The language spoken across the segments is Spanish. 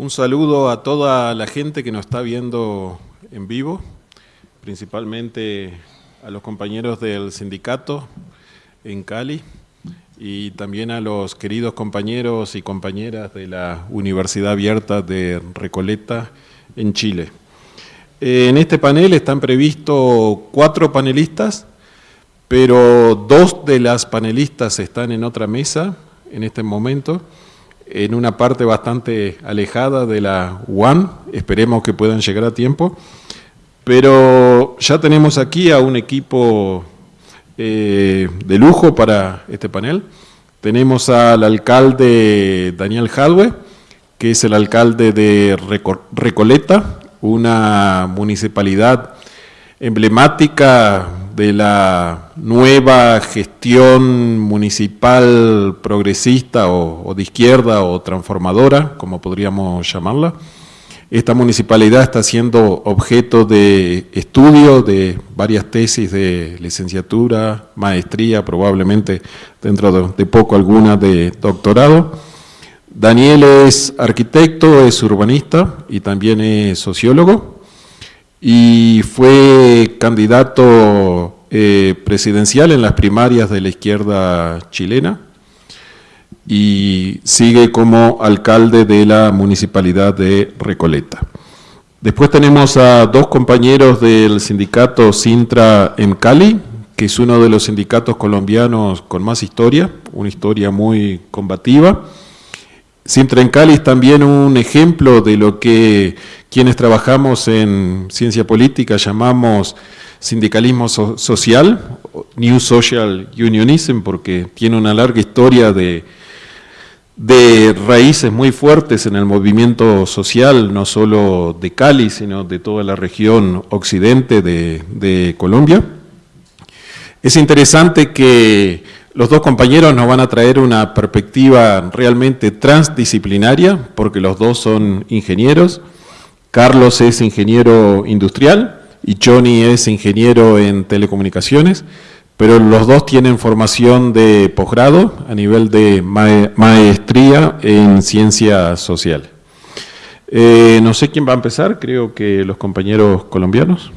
Un saludo a toda la gente que nos está viendo en vivo, principalmente a los compañeros del sindicato en Cali y también a los queridos compañeros y compañeras de la Universidad Abierta de Recoleta en Chile. En este panel están previstos cuatro panelistas, pero dos de las panelistas están en otra mesa en este momento en una parte bastante alejada de la UAN, esperemos que puedan llegar a tiempo, pero ya tenemos aquí a un equipo eh, de lujo para este panel. Tenemos al alcalde Daniel Jadwe, que es el alcalde de Recoleta, una municipalidad emblemática de la nueva gestión municipal progresista o, de izquierda o transformadora, como podríamos llamarla. Esta municipalidad está siendo objeto de estudio de varias tesis de licenciatura, maestría, probablemente dentro de poco alguna de doctorado. Daniel es arquitecto, es urbanista y también es sociólogo y fue candidato eh, presidencial en las primarias de la izquierda chilena y sigue como alcalde de la municipalidad de Recoleta. Después tenemos a dos compañeros del sindicato Sintra en Cali, que es uno de los sindicatos colombianos con más historia, una historia muy combativa. Sintra en Cali es también un ejemplo de lo que quienes trabajamos en ciencia política llamamos sindicalismo social, New Social Unionism, porque tiene una larga historia de, raíces muy fuertes en el movimiento social, no solo de Cali, sino de toda la región occidente de, de Colombia. Es interesante que los dos compañeros nos van a traer una perspectiva realmente transdisciplinaria, porque los dos son ingenieros, Carlos es ingeniero industrial y Johnny es ingeniero en telecomunicaciones, pero los dos tienen formación de posgrado a nivel de maestría en ciencia social. Eh, no sé quién va a empezar, creo que los compañeros colombianos.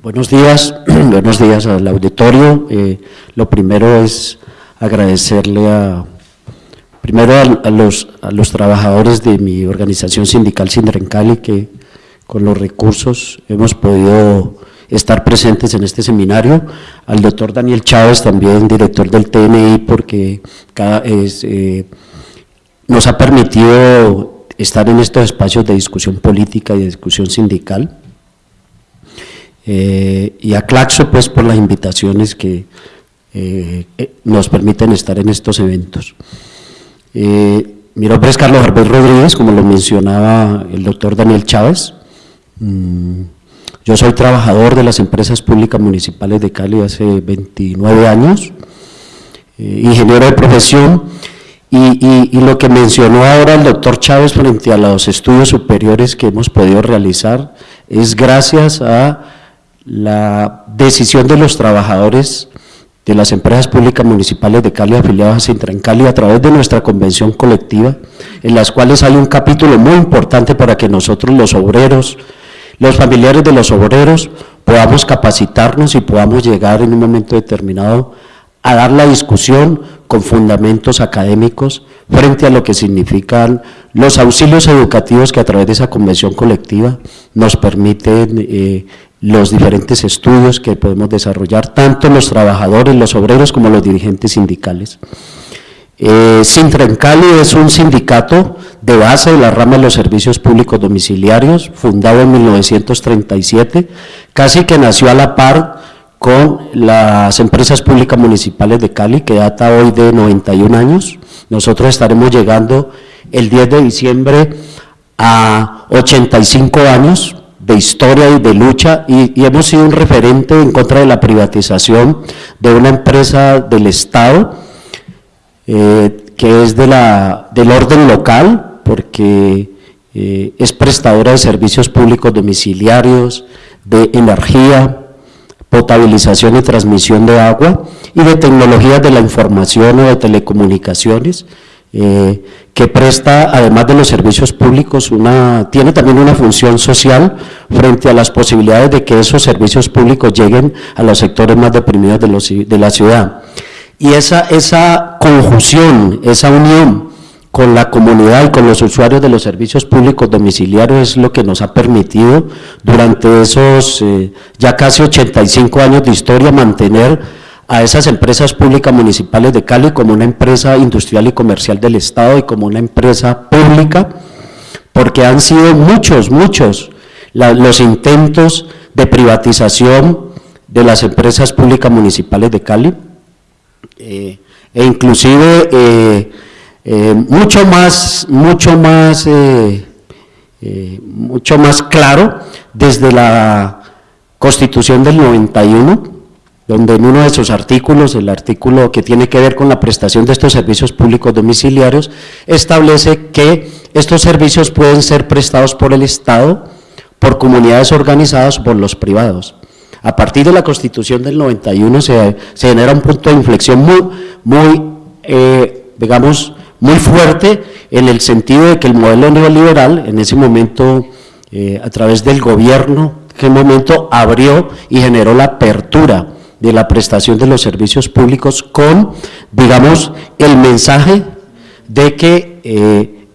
Buenos días, buenos días al auditorio. Eh, lo primero es agradecerle a, primero a, los, trabajadores de mi organización sindical Cali que con los recursos hemos podido estar presentes en este seminario, al doctor Daniel Chávez, también director del TNI, porque cada, eh, nos ha permitido estar en estos espacios de discusión política y de discusión sindical. Eh, y a Claxo pues por las invitaciones que eh, nos permiten estar en estos eventos. Mi nombre es Carlos Arbel Rodríguez, como lo mencionaba el doctor Daniel Chávez. Mm, yo soy trabajador de las empresas públicas municipales de Cali hace 29 años, ingeniero de profesión, y, y, lo que mencionó ahora el doctor Chávez frente a los estudios superiores que hemos podido realizar es gracias a la decisión de los trabajadores de las empresas públicas municipales de Cali afiliadas a Cali a través de nuestra convención colectiva, en las cuales hay un capítulo muy importante para que nosotros los obreros, los familiares de los obreros, podamos capacitarnos y podamos llegar en un momento determinado a dar la discusión con fundamentos académicos frente a lo que significan los auxilios educativos que a través de esa convención colectiva nos permiten eh, los diferentes estudios que podemos desarrollar, tanto los trabajadores, los obreros, como los dirigentes sindicales. Eh, Cali es un sindicato de base de la rama de los servicios públicos domiciliarios, fundado en 1937, casi que nació a la par con las empresas públicas municipales de Cali, que data hoy de 91 años. Nosotros estaremos llegando el 10 de diciembre a 85 años, de historia y de lucha y, hemos sido un referente en contra de la privatización de una empresa del Estado eh, que es de la, del orden local porque eh, es prestadora de servicios públicos domiciliarios, de energía, potabilización y transmisión de agua y de tecnologías de la información o de telecomunicaciones, eh, que presta, además de los servicios públicos, una, tiene también una función social frente a las posibilidades de que esos servicios públicos lleguen a los sectores más deprimidos de, de la ciudad. Y esa, esa conjunción, esa unión con la comunidad y con los usuarios de los servicios públicos domiciliarios es lo que nos ha permitido durante esos eh, ya casi 85 años de historia mantener a esas empresas públicas municipales de Cali como una empresa industrial y comercial del Estado y como una empresa pública, porque han sido muchos, muchos los intentos de privatización de las empresas públicas municipales de Cali, eh, e inclusive eh, eh, mucho más, mucho más, mucho más claro desde la Constitución del 91, donde en uno de sus artículos, el artículo que tiene que ver con la prestación de estos servicios públicos domiciliarios, establece que estos servicios pueden ser prestados por el Estado, por comunidades organizadas, por los privados. A partir de la Constitución del 91 se, genera un punto de inflexión muy, muy eh, digamos, muy fuerte en el sentido de que el modelo neoliberal, en ese momento, eh, a través del gobierno, que momento abrió y generó la apertura de la prestación de los servicios públicos con, digamos, el mensaje de que eh,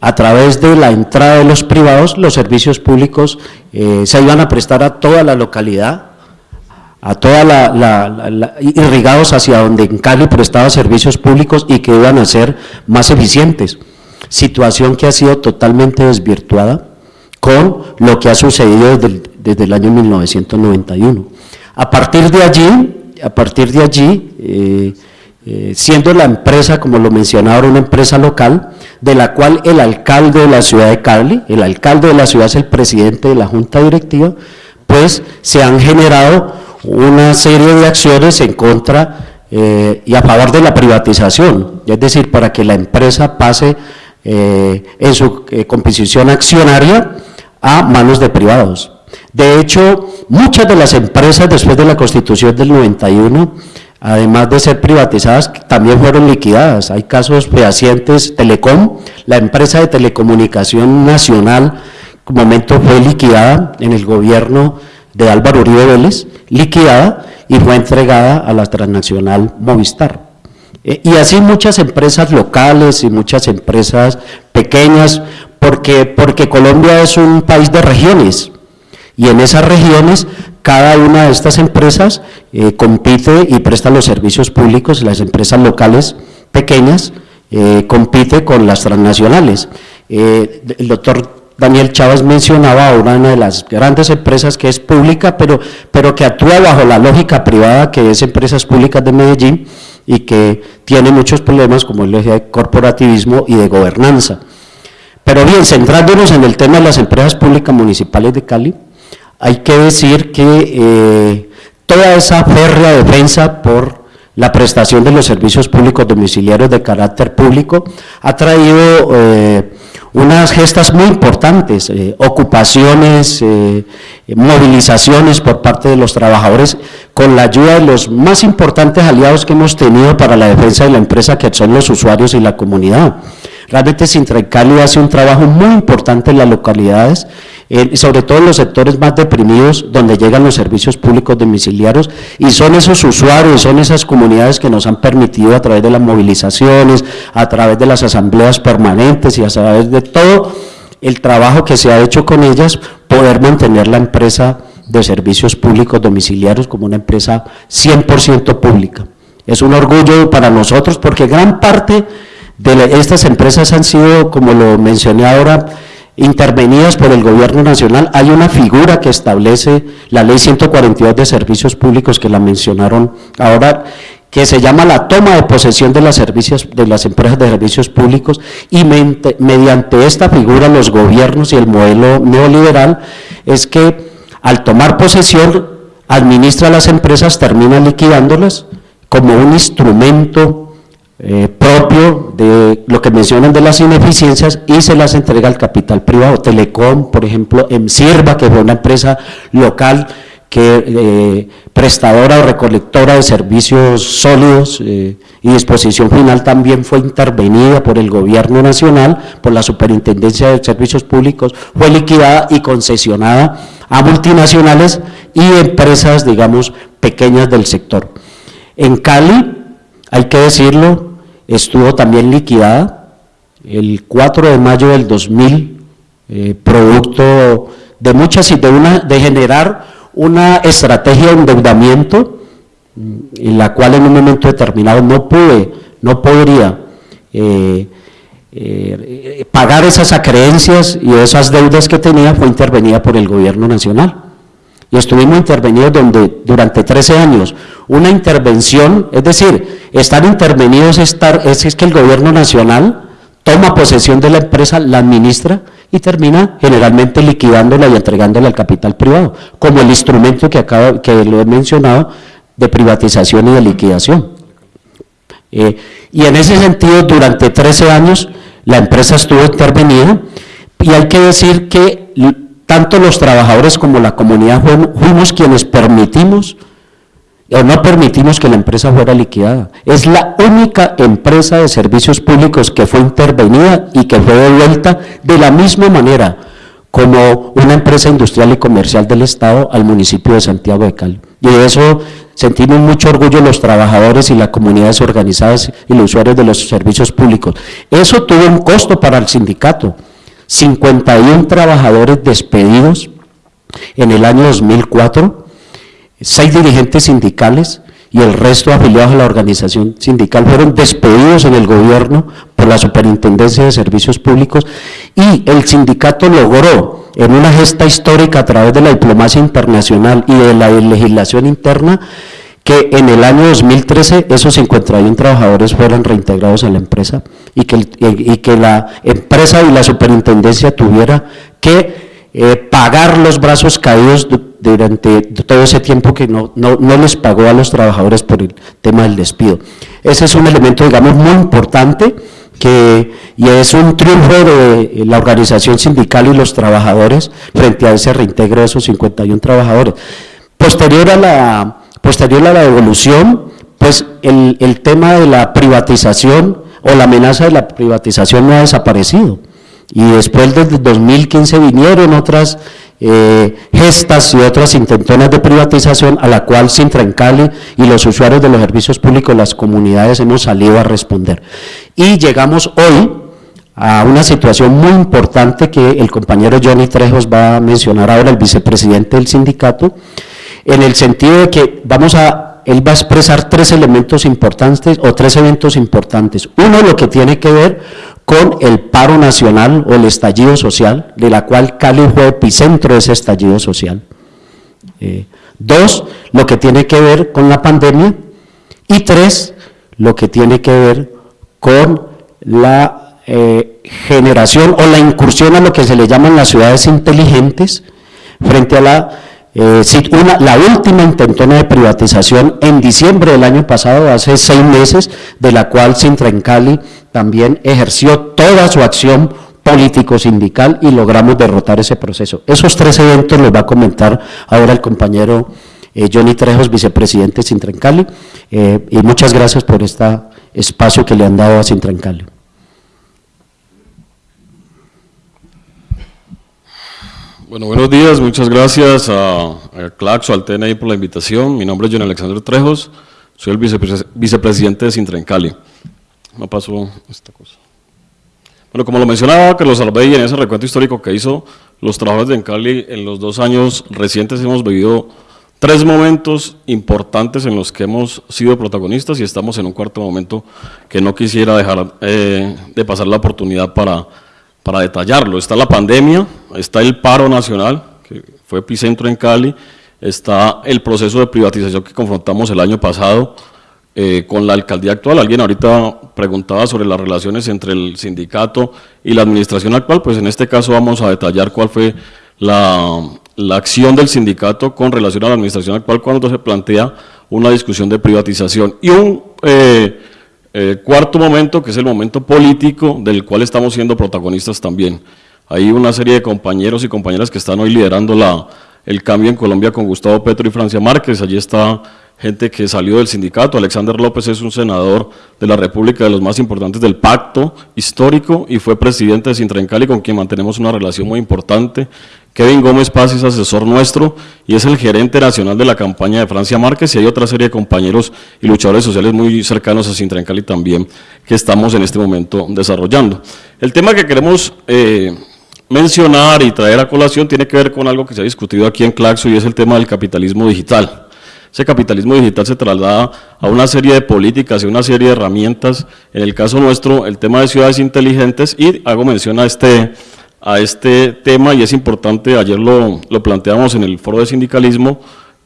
a través de la entrada de los privados, los servicios públicos eh, se iban a prestar a toda la localidad, a toda la, irrigados hacia donde en Cali prestaba servicios públicos y que iban a ser más eficientes, situación que ha sido totalmente desvirtuada con lo que ha sucedido desde desde el año 1991. A partir de allí, a partir de allí, eh, eh, siendo la empresa, como lo mencionaba, una empresa local, de la cual el alcalde de la ciudad de Cali, el alcalde de la ciudad es el presidente de la junta directiva, pues se han generado una serie de acciones en contra eh, y a favor de la privatización, es decir, para que la empresa pase en su composición accionaria a manos de privados. De hecho, muchas de las empresas después de la constitución del 91, además de ser privatizadas, también fueron liquidadas. Hay casos fehacientes, Telecom, la empresa de telecomunicación nacional, en momento fue liquidada en el gobierno de Álvaro Uribe Vélez, liquidada y fue entregada a la transnacional Movistar. Eh, y así muchas empresas locales y muchas empresas pequeñas, porque, porque Colombia es un país de regiones, y en esas regiones cada una de estas empresas eh, compite y presta los servicios públicos, las empresas locales pequeñas eh, compite con las transnacionales. Eh, el doctor Daniel Chávez mencionaba una de las grandes empresas que es pública, pero, pero que actúa bajo la lógica privada que es Empresas Públicas de Medellín y que tiene muchos problemas como el eje de corporativismo y de gobernanza. Pero bien, centrándonos en el tema de las empresas públicas municipales de Cali, hay que decir que eh, toda esa férrea defensa por la prestación de los servicios públicos domiciliarios de carácter público ha traído eh, unas gestas muy importantes, eh, ocupaciones, movilizaciones por parte de los trabajadores con la ayuda de los más importantes aliados que hemos tenido para la defensa de la empresa que son los usuarios y la comunidad. Realmente Cali hace un trabajo muy importante en las localidades sobre todo en los sectores más deprimidos donde llegan los servicios públicos domiciliarios y son esos usuarios, son esas comunidades que nos han permitido a través de las movilizaciones, a través de las asambleas permanentes y a través de todo el trabajo que se ha hecho con ellas, poder mantener la empresa de servicios públicos domiciliarios como una empresa 100% pública. Es un orgullo para nosotros porque gran parte estas empresas han sido, como lo mencioné ahora, intervenidas por el gobierno nacional, hay una figura que establece la ley 142 de servicios públicos que la mencionaron ahora, que se llama la toma de posesión de las, servicios, de las empresas de servicios públicos. Y mediante esta figura los gobiernos y el modelo neoliberal es que al tomar posesión administra las empresas, termina liquidándolas como un instrumento eh, propio de lo que mencionan de las ineficiencias y se las entrega al capital privado. Telecom, por ejemplo, en Sirva, que fue una empresa local que eh, prestadora o recolectora de servicios sólidos eh, y disposición final también fue intervenida por el gobierno nacional, por la Superintendencia de Servicios Públicos, fue liquidada y concesionada a multinacionales y empresas, digamos, pequeñas del sector. En Cali, hay que decirlo, estuvo también liquidada el 4 de mayo del 2000, eh, producto de muchas y de, una, de generar una estrategia de endeudamiento mm, en la cual en un momento determinado no pude, no podría eh, eh, pagar esas acreencias y esas deudas que tenía, fue intervenida por el gobierno nacional. Y estuvimos intervenidos donde, durante 13 años. Una intervención, es decir, estar intervenidos es, es que el gobierno nacional toma posesión de la empresa, la administra y termina generalmente liquidándola y entregándola al capital privado, como el instrumento que, acabo, que lo he mencionado de privatización y de liquidación. Eh, y en ese sentido, durante 13 años, la empresa estuvo intervenida y hay que decir que tanto los trabajadores como la comunidad fuimos quienes permitimos o no permitimos que la empresa fuera liquidada. Es la única empresa de servicios públicos que fue intervenida y que fue devuelta de la misma manera como una empresa industrial y comercial del Estado al municipio de Santiago de Cali. Y de eso sentimos mucho orgullo los trabajadores y las comunidades organizadas y los usuarios de los servicios públicos. Eso tuvo un costo para el sindicato. 51 trabajadores despedidos en el año 2004, seis dirigentes sindicales y el resto afiliados a la organización sindical fueron despedidos en el gobierno por la Superintendencia de Servicios Públicos y el sindicato logró en una gesta histórica a través de la diplomacia internacional y de la legislación interna que en el año 2013 esos 51 trabajadores fueran reintegrados a la empresa y que, y que la empresa y la superintendencia tuviera que eh, pagar los brazos caídos durante todo ese tiempo que no, no, no, les pagó a los trabajadores por el tema del despido. Ese es un elemento, digamos, muy importante que, y es un triunfo de la organización sindical y los trabajadores frente a ese reintegro de esos 51 trabajadores. Posterior a la Posterior a la devolución, pues el, el tema de la privatización o la amenaza de la privatización no ha desaparecido. Y después desde 2015 vinieron otras eh, gestas y otras intentonas de privatización a la cual Sintra en Cali y los usuarios de los servicios públicos, las comunidades hemos salido a responder. Y llegamos hoy a una situación muy importante que el compañero Johnny Trejos va a mencionar ahora, el vicepresidente del sindicato, en el sentido de que vamos a, él va a expresar tres elementos importantes o tres eventos importantes. Uno, lo que tiene que ver con el paro nacional o el estallido social, de la cual Cali fue epicentro de ese estallido social. Eh, dos, lo que tiene que ver con la pandemia. Y tres, lo que tiene que ver con la eh, generación o la incursión a lo que se le llaman las ciudades inteligentes frente a la eh, la última intentona de privatización en diciembre del año pasado, hace seis meses, de la cual Sintra Cali también ejerció toda su acción político-sindical y logramos derrotar ese proceso. Esos tres eventos los va a comentar ahora el compañero eh, Johnny Trejos, vicepresidente de Sintra Cali, eh, y muchas gracias por este espacio que le han dado a Sintra Cali. Bueno, buenos días, muchas gracias a, a Claxo, al TNI por la invitación. Mi nombre es John Alexander Trejos, soy el vicepresidente de Sintrencali. Me pasó esta cosa. Bueno, como lo mencionaba Carlos Albey en ese recuento histórico que hizo los trabajadores de Encali, en los dos años recientes hemos vivido tres momentos importantes en los que hemos sido protagonistas y estamos en un cuarto momento que no quisiera dejar eh, de pasar la oportunidad para para detallarlo. Está la pandemia, está el paro nacional, que fue epicentro en Cali, está el proceso de privatización que confrontamos el año pasado eh, con la alcaldía actual. Alguien ahorita preguntaba sobre las relaciones entre el sindicato y la administración actual, pues en este caso vamos a detallar cuál fue la, acción del sindicato con relación a la administración actual cuando se plantea una discusión de privatización. Y un... Eh, eh, cuarto momento, que es el momento político, del cual estamos siendo protagonistas también. Hay una serie de compañeros y compañeras que están hoy liderando la, el cambio en Colombia con Gustavo Petro y Francia Márquez. Allí está gente que salió del sindicato. Alexander López es un senador de la República, de los más importantes del pacto histórico y fue presidente de Sintrancali con quien mantenemos una relación muy importante. Kevin Gómez Paz es asesor nuestro y es el gerente nacional de la campaña de Francia Márquez y hay otra serie de compañeros y luchadores sociales muy cercanos a Sintrancali también que estamos en este momento desarrollando. El tema que queremos eh, mencionar y traer a colación tiene que ver con algo que se ha discutido aquí en Claxo y es el tema del capitalismo digital. Ese capitalismo digital se traslada a una serie de políticas y una serie de herramientas, en el caso nuestro, el tema de ciudades inteligentes, y hago mención a este, a este tema, y es importante, ayer lo, lo planteamos en el foro de sindicalismo,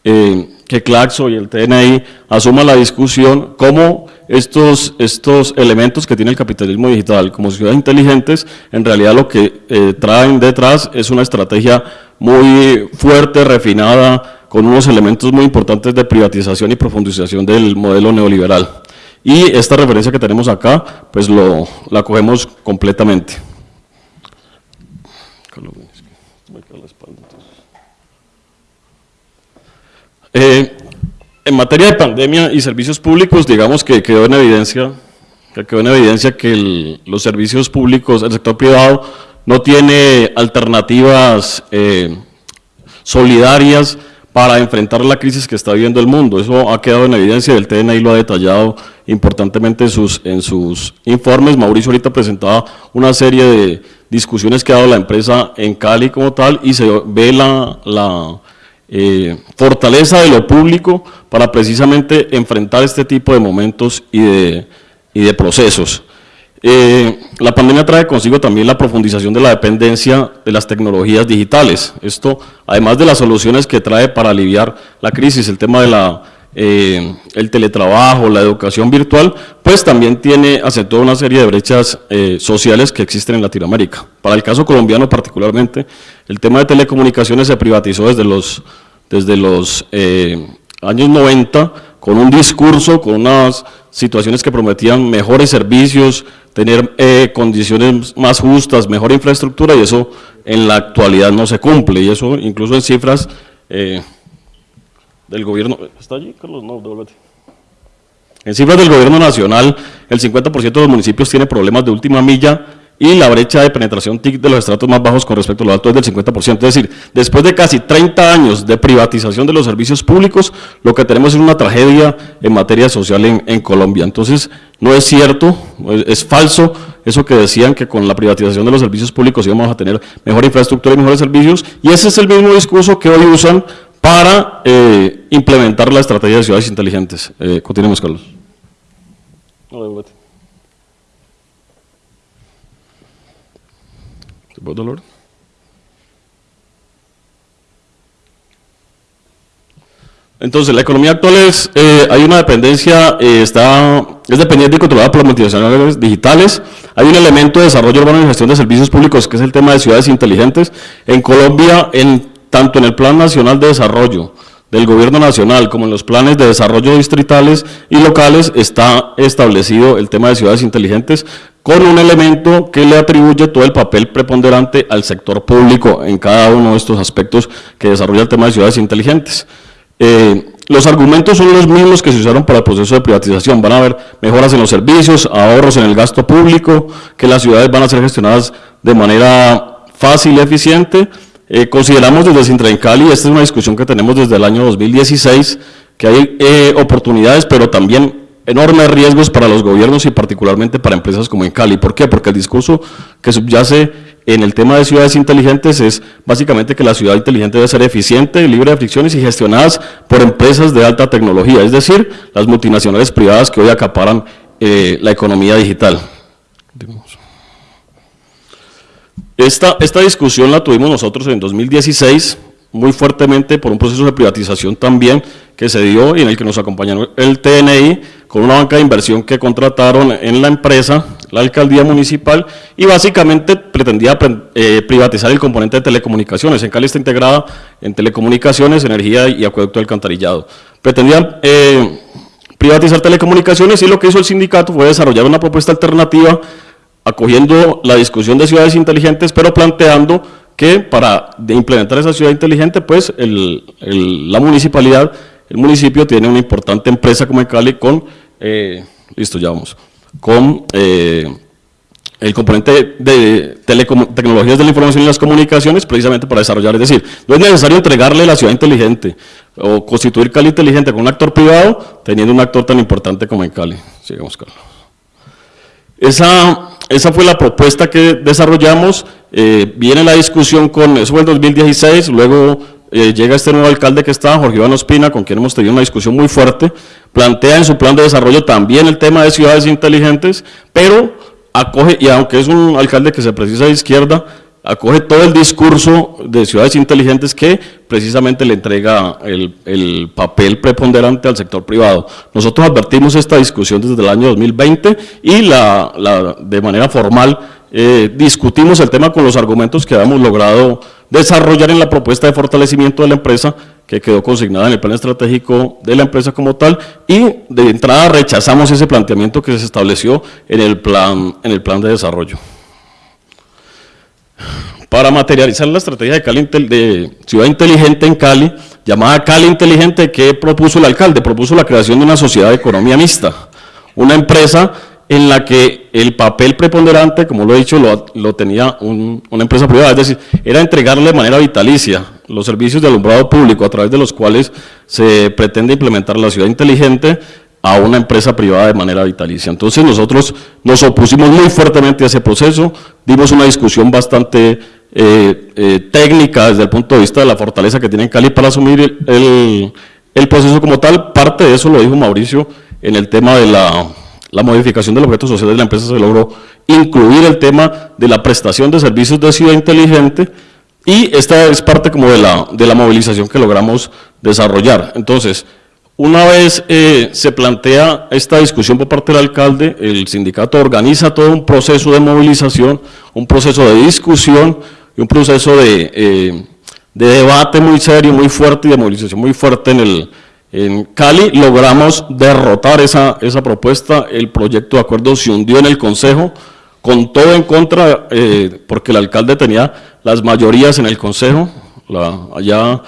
eh, que Claxo y el TNI asuman la discusión cómo estos, estos elementos que tiene el capitalismo digital como ciudades inteligentes, en realidad lo que eh, traen detrás es una estrategia muy fuerte, refinada, con unos elementos muy importantes de privatización y profundización del modelo neoliberal. Y esta referencia que tenemos acá, pues lo, la cogemos completamente. Eh, en materia de pandemia y servicios públicos, digamos que quedó en evidencia que quedó en evidencia que los servicios públicos, el sector privado, no tiene alternativas eh, solidarias para enfrentar la crisis que está viviendo el mundo. Eso ha quedado en evidencia, el TNI lo ha detallado importantemente en sus, en sus informes. Mauricio ahorita presentaba una serie de discusiones que ha dado la empresa en Cali como tal y se ve la, la eh, fortaleza de lo público para precisamente enfrentar este tipo de momentos y de, y de procesos. Eh, la pandemia trae consigo también la profundización de la dependencia de las tecnologías digitales. Esto, además de las soluciones que trae para aliviar la crisis, el tema de la, eh, el teletrabajo, la educación virtual, pues también tiene, aceptó una serie de brechas sociales que existen en Latinoamérica. Para el caso colombiano particularmente, el tema de telecomunicaciones se privatizó desde los, desde los años 90 con un discurso, con unas situaciones que prometían mejores servicios, tener eh, condiciones más justas, mejor infraestructura y eso en la actualidad no se cumple y eso incluso en cifras eh, del gobierno, ¿está allí Carlos? No, devuélvete. En cifras del gobierno nacional, el 50% de los municipios tiene problemas de última milla y la brecha de penetración TIC de los estratos más bajos con respecto a los altos es del 50%. Es decir, después de casi 30 años de privatización de los servicios públicos, lo que tenemos es una tragedia en materia social en, Colombia. Entonces, no es cierto, es, falso eso que decían que con la privatización de los servicios públicos íbamos a tener mejor infraestructura y mejores servicios, y ese es el mismo discurso que hoy usan para eh, implementar la estrategia de ciudades inteligentes. Eh, continuemos, Carlos. Entonces, la economía actual es, eh, hay una dependencia, eh, está, es dependiente y controlada por las multinacionales digitales. Hay un elemento de desarrollo urbano y gestión de servicios públicos, que es el tema de ciudades inteligentes. En Colombia, en, tanto en el Plan Nacional de Desarrollo del Gobierno Nacional como en los planes de desarrollo distritales y locales, está establecido el tema de ciudades inteligentes con un elemento que le atribuye todo el papel preponderante al sector público en cada uno de estos aspectos que desarrolla el tema de ciudades inteligentes. Eh, los argumentos son los mismos que se usaron para el proceso de privatización. Van a haber mejoras en los servicios, ahorros en el gasto público, que las ciudades van a ser gestionadas de manera fácil y eficiente. Eh, consideramos desde Sintra esta es una discusión que tenemos desde el año 2016, que hay eh, oportunidades, pero también enormes riesgos para los gobiernos y particularmente para empresas como en Cali. ¿Por qué? Porque el discurso que subyace en el tema de ciudades inteligentes es básicamente que la ciudad inteligente debe ser eficiente, libre de fricciones y gestionadas por empresas de alta tecnología, es decir, las multinacionales privadas que hoy acaparan eh, la economía digital. Esta, esta discusión la tuvimos nosotros en 2016, muy fuertemente por un proceso de privatización también que se dio y en el que nos acompañó el TNI con una banca de inversión que contrataron en la empresa, la alcaldía municipal, y básicamente pretendía eh, privatizar el componente de telecomunicaciones. En Cali está integrada en telecomunicaciones, energía y acueducto alcantarillado. Pretendían eh, privatizar telecomunicaciones y lo que hizo el sindicato fue desarrollar una propuesta alternativa acogiendo la discusión de ciudades inteligentes, pero planteando que para implementar esa ciudad inteligente, pues la municipalidad, el municipio tiene una importante empresa como en Cali con, eh, listo, ya vamos, con eh, el componente de tecnologías de la información y las comunicaciones precisamente para desarrollar, es decir, no es necesario entregarle la ciudad inteligente o constituir Cali inteligente con un actor privado teniendo un actor tan importante como en Cali. Sigamos, Carlos. Esa, esa fue la propuesta que desarrollamos, eh, viene la discusión con, eso fue el 2016, luego eh, llega este nuevo alcalde que está, Jorge Iván Ospina, con quien hemos tenido una discusión muy fuerte, plantea en su plan de desarrollo también el tema de ciudades inteligentes, pero acoge, y aunque es un alcalde que se precisa de izquierda, acoge todo el discurso de ciudades inteligentes que precisamente le entrega el, papel preponderante al sector privado. Nosotros advertimos esta discusión desde el año 2020 y la, de manera formal eh, discutimos el tema con los argumentos que habíamos logrado desarrollar en la propuesta de fortalecimiento de la empresa que quedó consignada en el plan estratégico de la empresa como tal y de entrada rechazamos ese planteamiento que se estableció en el plan, en el plan de desarrollo para materializar la estrategia de, Cali, de Ciudad Inteligente en Cali, llamada Cali Inteligente, que propuso el alcalde, propuso la creación de una sociedad de economía mixta, una empresa en la que el papel preponderante, como lo he dicho, lo, tenía una empresa privada, es decir, era entregarle de manera vitalicia los servicios de alumbrado público a través de los cuales se pretende implementar la ciudad inteligente, a una empresa privada de manera vitalicia. Entonces nosotros nos opusimos muy fuertemente a ese proceso, dimos una discusión bastante eh, eh, técnica desde el punto de vista de la fortaleza que tiene Cali para asumir el, proceso como tal. Parte de eso lo dijo Mauricio en el tema de la, modificación del objeto social de la empresa, se logró incluir el tema de la prestación de servicios de ciudad inteligente y esta es parte como de la, de la movilización que logramos desarrollar. Entonces, una vez eh, se plantea esta discusión por parte del alcalde, el sindicato organiza todo un proceso de movilización, un proceso de discusión y un proceso de, eh, debate muy serio, muy fuerte y de movilización muy fuerte en, el, en Cali. Logramos derrotar esa, esa propuesta, el proyecto de acuerdo se hundió en el Consejo, con todo en contra, eh, porque el alcalde tenía las mayorías en el Consejo, la, allá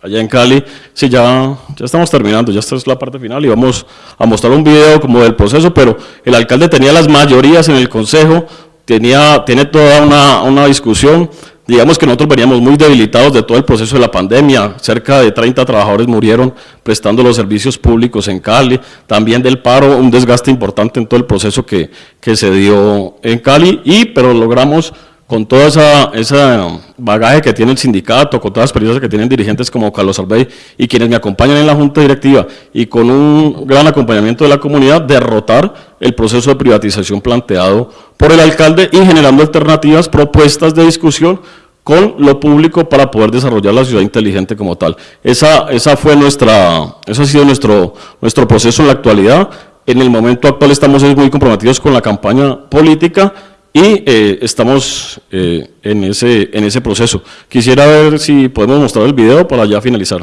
allá en Cali. Sí, ya, ya estamos terminando, ya esta es la parte final y vamos a mostrar un video como del proceso, pero el alcalde tenía las mayorías en el consejo, tenía, tiene toda una, una discusión, digamos que nosotros veníamos muy debilitados de todo el proceso de la pandemia, cerca de 30 trabajadores murieron prestando los servicios públicos en Cali, también del paro, un desgaste importante en todo el proceso que, que se dio en Cali, y pero logramos con todo esa, ese bagaje que tiene el sindicato, con todas las experiencias que tienen dirigentes como Carlos Albey y quienes me acompañan en la Junta Directiva, y con un gran acompañamiento de la comunidad, derrotar el proceso de privatización planteado por el alcalde y generando alternativas, propuestas de discusión con lo público para poder desarrollar la ciudad inteligente como tal. Esa, esa fue nuestra, eso ha sido nuestro, nuestro proceso en la actualidad. En el momento actual estamos muy comprometidos con la campaña política y eh, estamos eh, en, ese, en ese proceso. Quisiera ver si podemos mostrar el video para ya finalizar.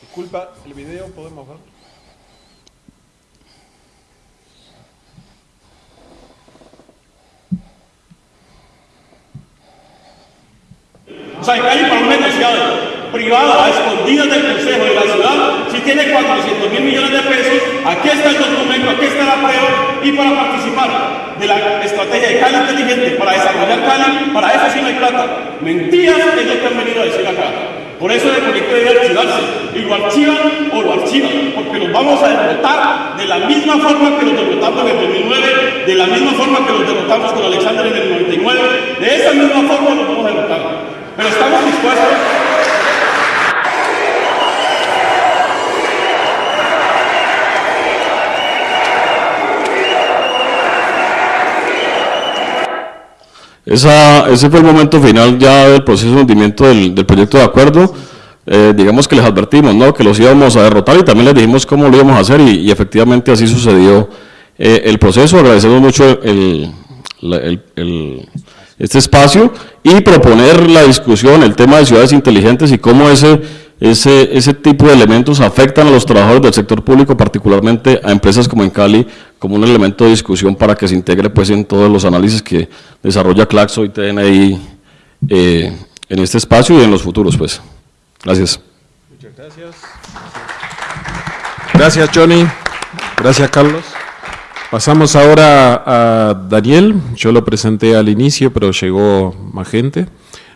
Disculpa, ¿el video podemos ver? O sea, hay privada, escondidas del Consejo de la Ciudad, si tiene 400 mil millones de pesos, aquí está el documento, aquí está la prueba, y para participar de la estrategia de Cali inteligente, para desarrollar Cali, para eso sí no hay plata. Mentiras es lo que han venido a decir acá. Por eso el proyecto debe archivarse. Y lo archivan o lo archivan, porque los vamos a derrotar de la misma forma que los derrotamos en el 2009, de la misma forma que los derrotamos con Alexander en el 99, de esa misma forma los vamos a derrotar. Pero estamos dispuestos Esa, ese fue el momento final ya del proceso de hundimiento del, proyecto de acuerdo. Eh, digamos que les advertimos ¿no? que los íbamos a derrotar y también les dijimos cómo lo íbamos a hacer y, efectivamente así sucedió eh, el proceso. Agradecemos mucho el, este espacio y proponer la discusión, el tema de ciudades inteligentes y cómo ese ese, ese tipo de elementos afectan a los trabajadores del sector público, particularmente a empresas como en Cali, como un elemento de discusión para que se integre pues, en todos los análisis que desarrolla Claxo y TNI eh, en este espacio y en los futuros. Pues. Gracias. Muchas gracias. Gracias, Johnny. Gracias, Carlos. Pasamos ahora a Daniel. Yo lo presenté al inicio, pero llegó más gente.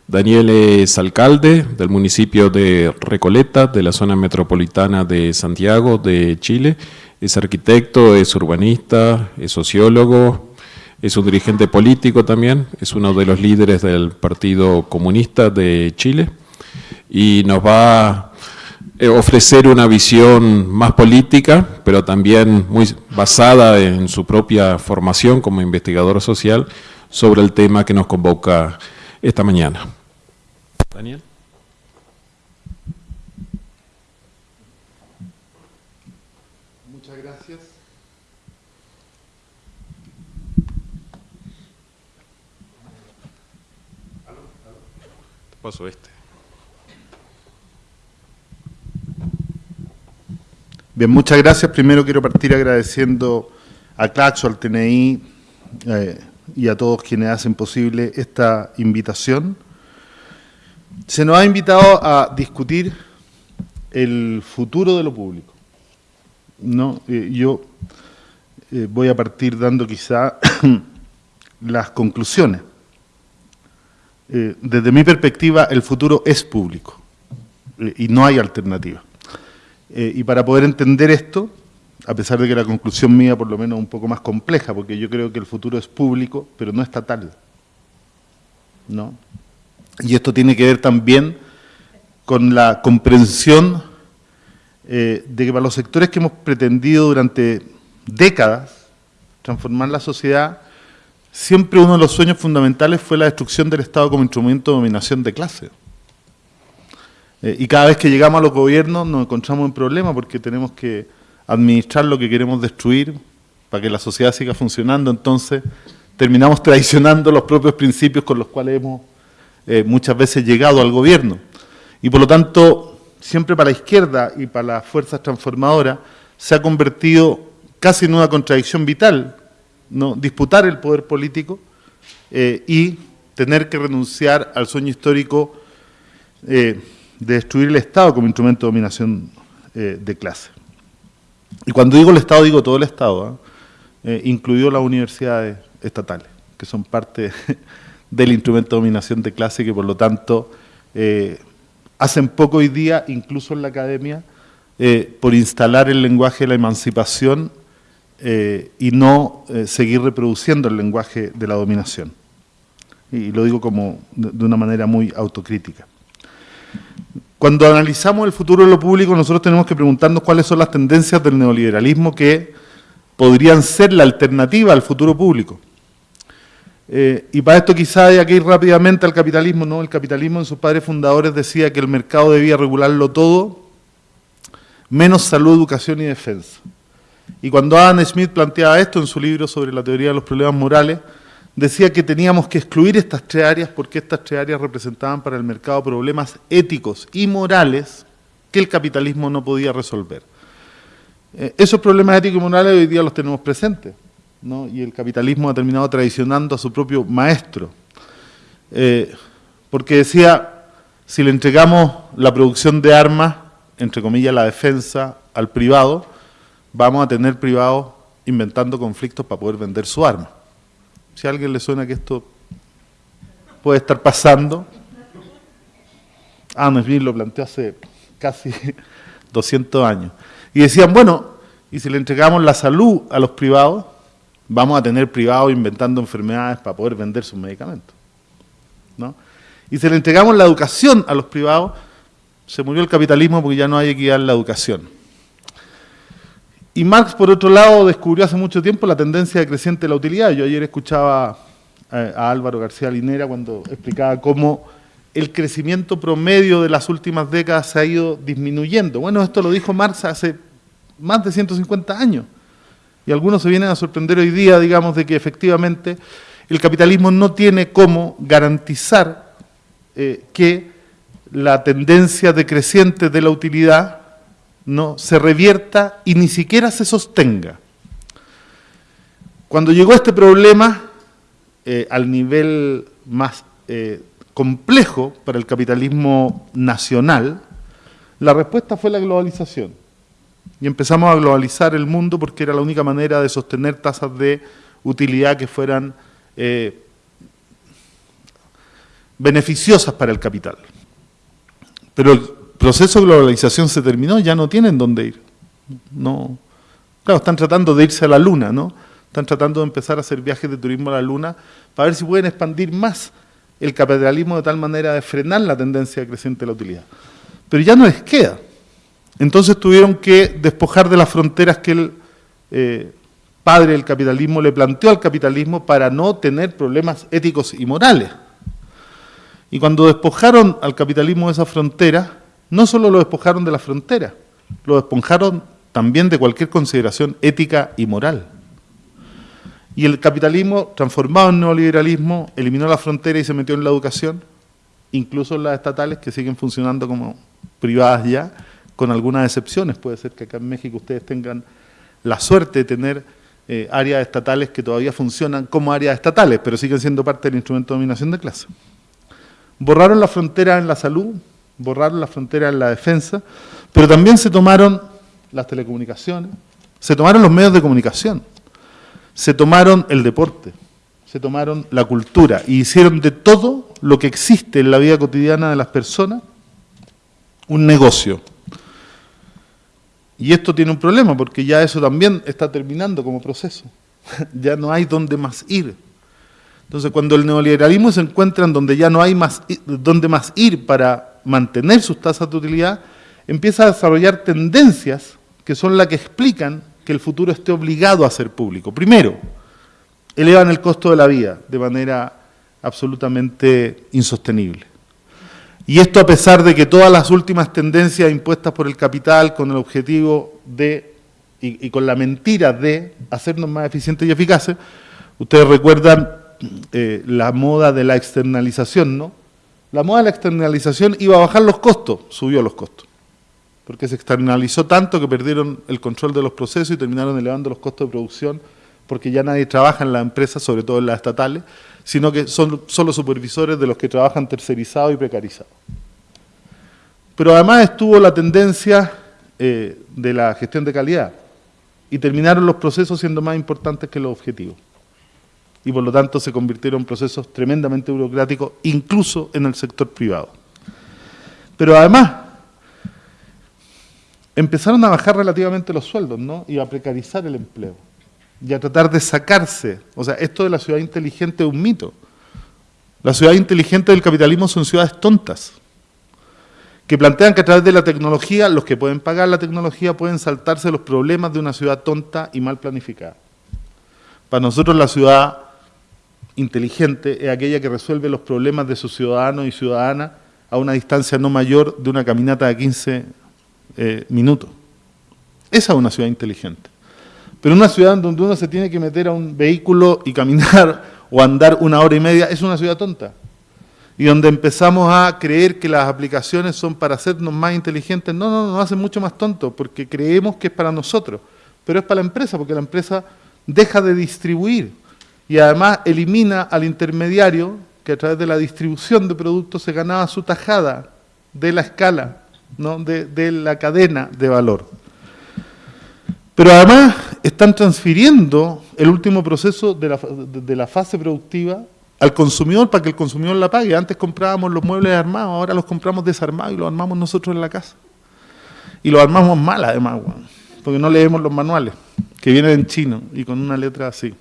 Daniel es alcalde del municipio de Recoleta, de la zona metropolitana de Santiago, de Chile. Es arquitecto, es urbanista, es sociólogo, es un dirigente político también, es uno de los líderes del Partido Comunista de Chile y nos va eh, ofrecer una visión más política, pero también muy basada en su propia formación como investigador social sobre el tema que nos convoca esta mañana. Daniel. Muchas gracias. Paso este. Bien, muchas gracias. Primero quiero partir agradeciendo a Claxo, al TNI eh, y a todos quienes hacen posible esta invitación. Se nos ha invitado a discutir el futuro de lo público. ¿no? Eh, yo eh, voy a partir dando quizá las conclusiones. Desde mi perspectiva, el futuro es público y no hay alternativa. Eh, y para poder entender esto, a pesar de que la conclusión mía por lo menos es un poco más compleja, porque yo creo que el futuro es público, pero no estatal. ¿no? Y esto tiene que ver también con la comprensión eh, de que para los sectores que hemos pretendido durante décadas transformar la sociedad, siempre uno de los sueños fundamentales fue la destrucción del Estado como instrumento de dominación de clase. Eh, y cada vez que llegamos a los gobiernos nos encontramos en problemas porque tenemos que administrar lo que queremos destruir para que la sociedad siga funcionando. Entonces terminamos traicionando los propios principios con los cuales hemos eh, muchas veces llegado al gobierno. Y por lo tanto, siempre para la izquierda y para las fuerzas transformadoras se ha convertido casi en una contradicción vital, ¿no? disputar el poder político eh, y tener que renunciar al sueño histórico de destruir el Estado como instrumento de dominación eh, de clase. Y cuando digo el Estado, digo todo el Estado, ¿ah? eh, incluido las universidades estatales, que son parte del instrumento de dominación de clase que por lo tanto eh, hacen poco hoy día, incluso en la academia, por instalar el lenguaje de la emancipación y no seguir reproduciendo el lenguaje de la dominación. Y lo digo como de una manera muy autocrítica. Cuando analizamos el futuro de lo público, nosotros tenemos que preguntarnos cuáles son las tendencias del neoliberalismo que podrían ser la alternativa al futuro público. Eh, y para esto quizá hay que ir rápidamente al capitalismo. ¿no? El capitalismo en sus padres fundadores decía que el mercado debía regularlo todo, menos salud, educación y defensa. Y cuando Adam Smith planteaba esto en su libro sobre la teoría de los problemas morales, decía que teníamos que excluir estas tres áreas porque estas tres áreas representaban para el mercado problemas éticos y morales que el capitalismo no podía resolver. Eh, esos problemas éticos y morales hoy día los tenemos presentes, ¿no? y el capitalismo ha terminado traicionando a su propio maestro, eh, porque decía, si le entregamos la producción de armas, entre comillas la defensa, al privado, vamos a tener privados inventando conflictos para poder vender su arma. Si a alguien le suena que esto puede estar pasando, Adam Smith lo planteó hace casi 200 años. Y decían, bueno, y si le entregamos la salud a los privados, vamos a tener privados inventando enfermedades para poder vender sus medicamentos. ¿no? Y si le entregamos la educación a los privados, se murió el capitalismo porque ya no hay equidad en la educación. Y Marx, por otro lado, descubrió hace mucho tiempo la tendencia creciente de la utilidad. Yo ayer escuchaba a, Álvaro García Linera cuando explicaba cómo el crecimiento promedio de las últimas décadas se ha ido disminuyendo. Bueno, esto lo dijo Marx hace más de 150 años. Y algunos se vienen a sorprender hoy día, digamos, de que efectivamente el capitalismo no tiene cómo garantizar eh, que la tendencia decreciente de la utilidad no se revierta y ni siquiera se sostenga. Cuando llegó este problema eh, al nivel más eh, complejo para el capitalismo nacional, la respuesta fue la globalización. Y empezamos a globalizar el mundo porque era la única manera de sostener tasas de utilidad que fueran eh, beneficiosas para el capital. Pero proceso de globalización se terminó, ya no tienen dónde ir. No, claro, están tratando de irse a la luna, ¿no? Están tratando de empezar a hacer viajes de turismo a la luna para ver si pueden expandir más el capitalismo de tal manera de frenar la tendencia creciente de la utilidad. Pero ya no les queda. Entonces tuvieron que despojar de las fronteras que el eh, padre del capitalismo le planteó al capitalismo para no tener problemas éticos y morales. Y cuando despojaron al capitalismo de esa frontera, no solo lo despojaron de la frontera, lo despojaron también de cualquier consideración ética y moral. Y el capitalismo, transformado en neoliberalismo, eliminó la frontera y se metió en la educación, incluso en las estatales que siguen funcionando como privadas ya, con algunas excepciones. Puede ser que acá en México ustedes tengan la suerte de tener eh, áreas estatales que todavía funcionan como áreas estatales, pero siguen siendo parte del instrumento de dominación de clase. Borraron la frontera en la salud, borraron la frontera en la defensa, pero también se tomaron las telecomunicaciones, se tomaron los medios de comunicación, se tomaron el deporte, se tomaron la cultura y hicieron de todo lo que existe en la vida cotidiana de las personas un negocio. Y esto tiene un problema porque ya eso también está terminando como proceso. ya no hay dónde más ir. Entonces, cuando el neoliberalismo se encuentra en donde ya no hay más dónde más ir para mantener sus tasas de utilidad, empieza a desarrollar tendencias que son las que explican que el futuro esté obligado a ser público. Primero, elevan el costo de la vida de manera absolutamente insostenible. Y esto a pesar de que todas las últimas tendencias impuestas por el capital con el objetivo de, y, con la mentira de hacernos más eficientes y eficaces, ustedes recuerdan eh, la moda de la externalización, ¿no? La moda de la externalización iba a bajar los costos, subió los costos. Porque se externalizó tanto que perdieron el control de los procesos y terminaron elevando los costos de producción porque ya nadie trabaja en las empresas, sobre todo en las estatales, sino que son solo supervisores de los que trabajan tercerizados y precarizados. Pero además estuvo la tendencia eh, de la gestión de calidad y terminaron los procesos siendo más importantes que los objetivos y por lo tanto se convirtieron en procesos tremendamente burocráticos, incluso en el sector privado. Pero además, empezaron a bajar relativamente los sueldos, ¿no? Y a precarizar el empleo. Y a tratar de sacarse. O sea, esto de la ciudad inteligente es un mito. La ciudad inteligente del capitalismo son ciudades tontas, que plantean que a través de la tecnología, los que pueden pagar la tecnología pueden saltarse los problemas de una ciudad tonta y mal planificada. Para nosotros la ciudad inteligente es aquella que resuelve los problemas de sus ciudadanos y ciudadanas a una distancia no mayor de una caminata de 15 eh, minutos. Esa es una ciudad inteligente. Pero una ciudad donde uno se tiene que meter a un vehículo y caminar o andar una hora y media es una ciudad tonta. Y donde empezamos a creer que las aplicaciones son para hacernos más inteligentes, no, no, nos hacen mucho más tontos, porque creemos que es para nosotros, pero es para la empresa, porque la empresa deja de distribuir y además elimina al intermediario que a través de la distribución de productos se ganaba su tajada de la escala, ¿no? de, la cadena de valor. Pero además están transfiriendo el último proceso de la, de la fase productiva al consumidor para que el consumidor la pague. Antes comprábamos los muebles armados, ahora los compramos desarmados y los armamos nosotros en la casa. Y los armamos mal además, porque no leemos los manuales, que vienen en chino y con una letra así.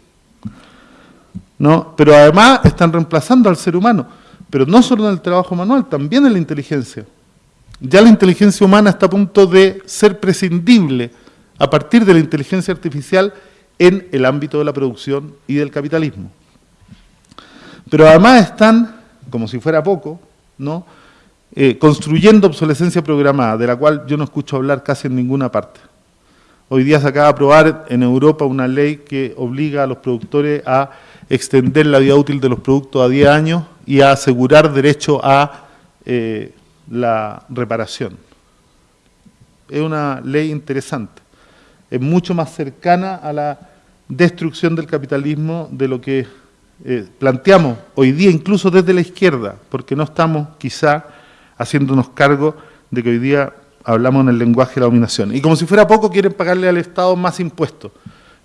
¿No? Pero además están reemplazando al ser humano, pero no solo en el trabajo manual, también en la inteligencia. Ya la inteligencia humana está a punto de ser prescindible a partir de la inteligencia artificial en el ámbito de la producción y del capitalismo. Pero además están, como si fuera poco, ¿no? Eh, construyendo obsolescencia programada, de la cual yo no escucho hablar casi en ninguna parte. Hoy día se acaba de aprobar en Europa una ley que obliga a los productores a extender la vida útil de los productos a 10 años y a asegurar derecho a, eh, la reparación. Es una ley interesante. Es mucho más cercana a la destrucción del capitalismo de lo que eh, planteamos hoy día, incluso desde la izquierda, porque no estamos quizá haciéndonos cargo de que hoy día hablamos en el lenguaje de la dominación. Y como si fuera poco, quieren pagarle al Estado más impuestos,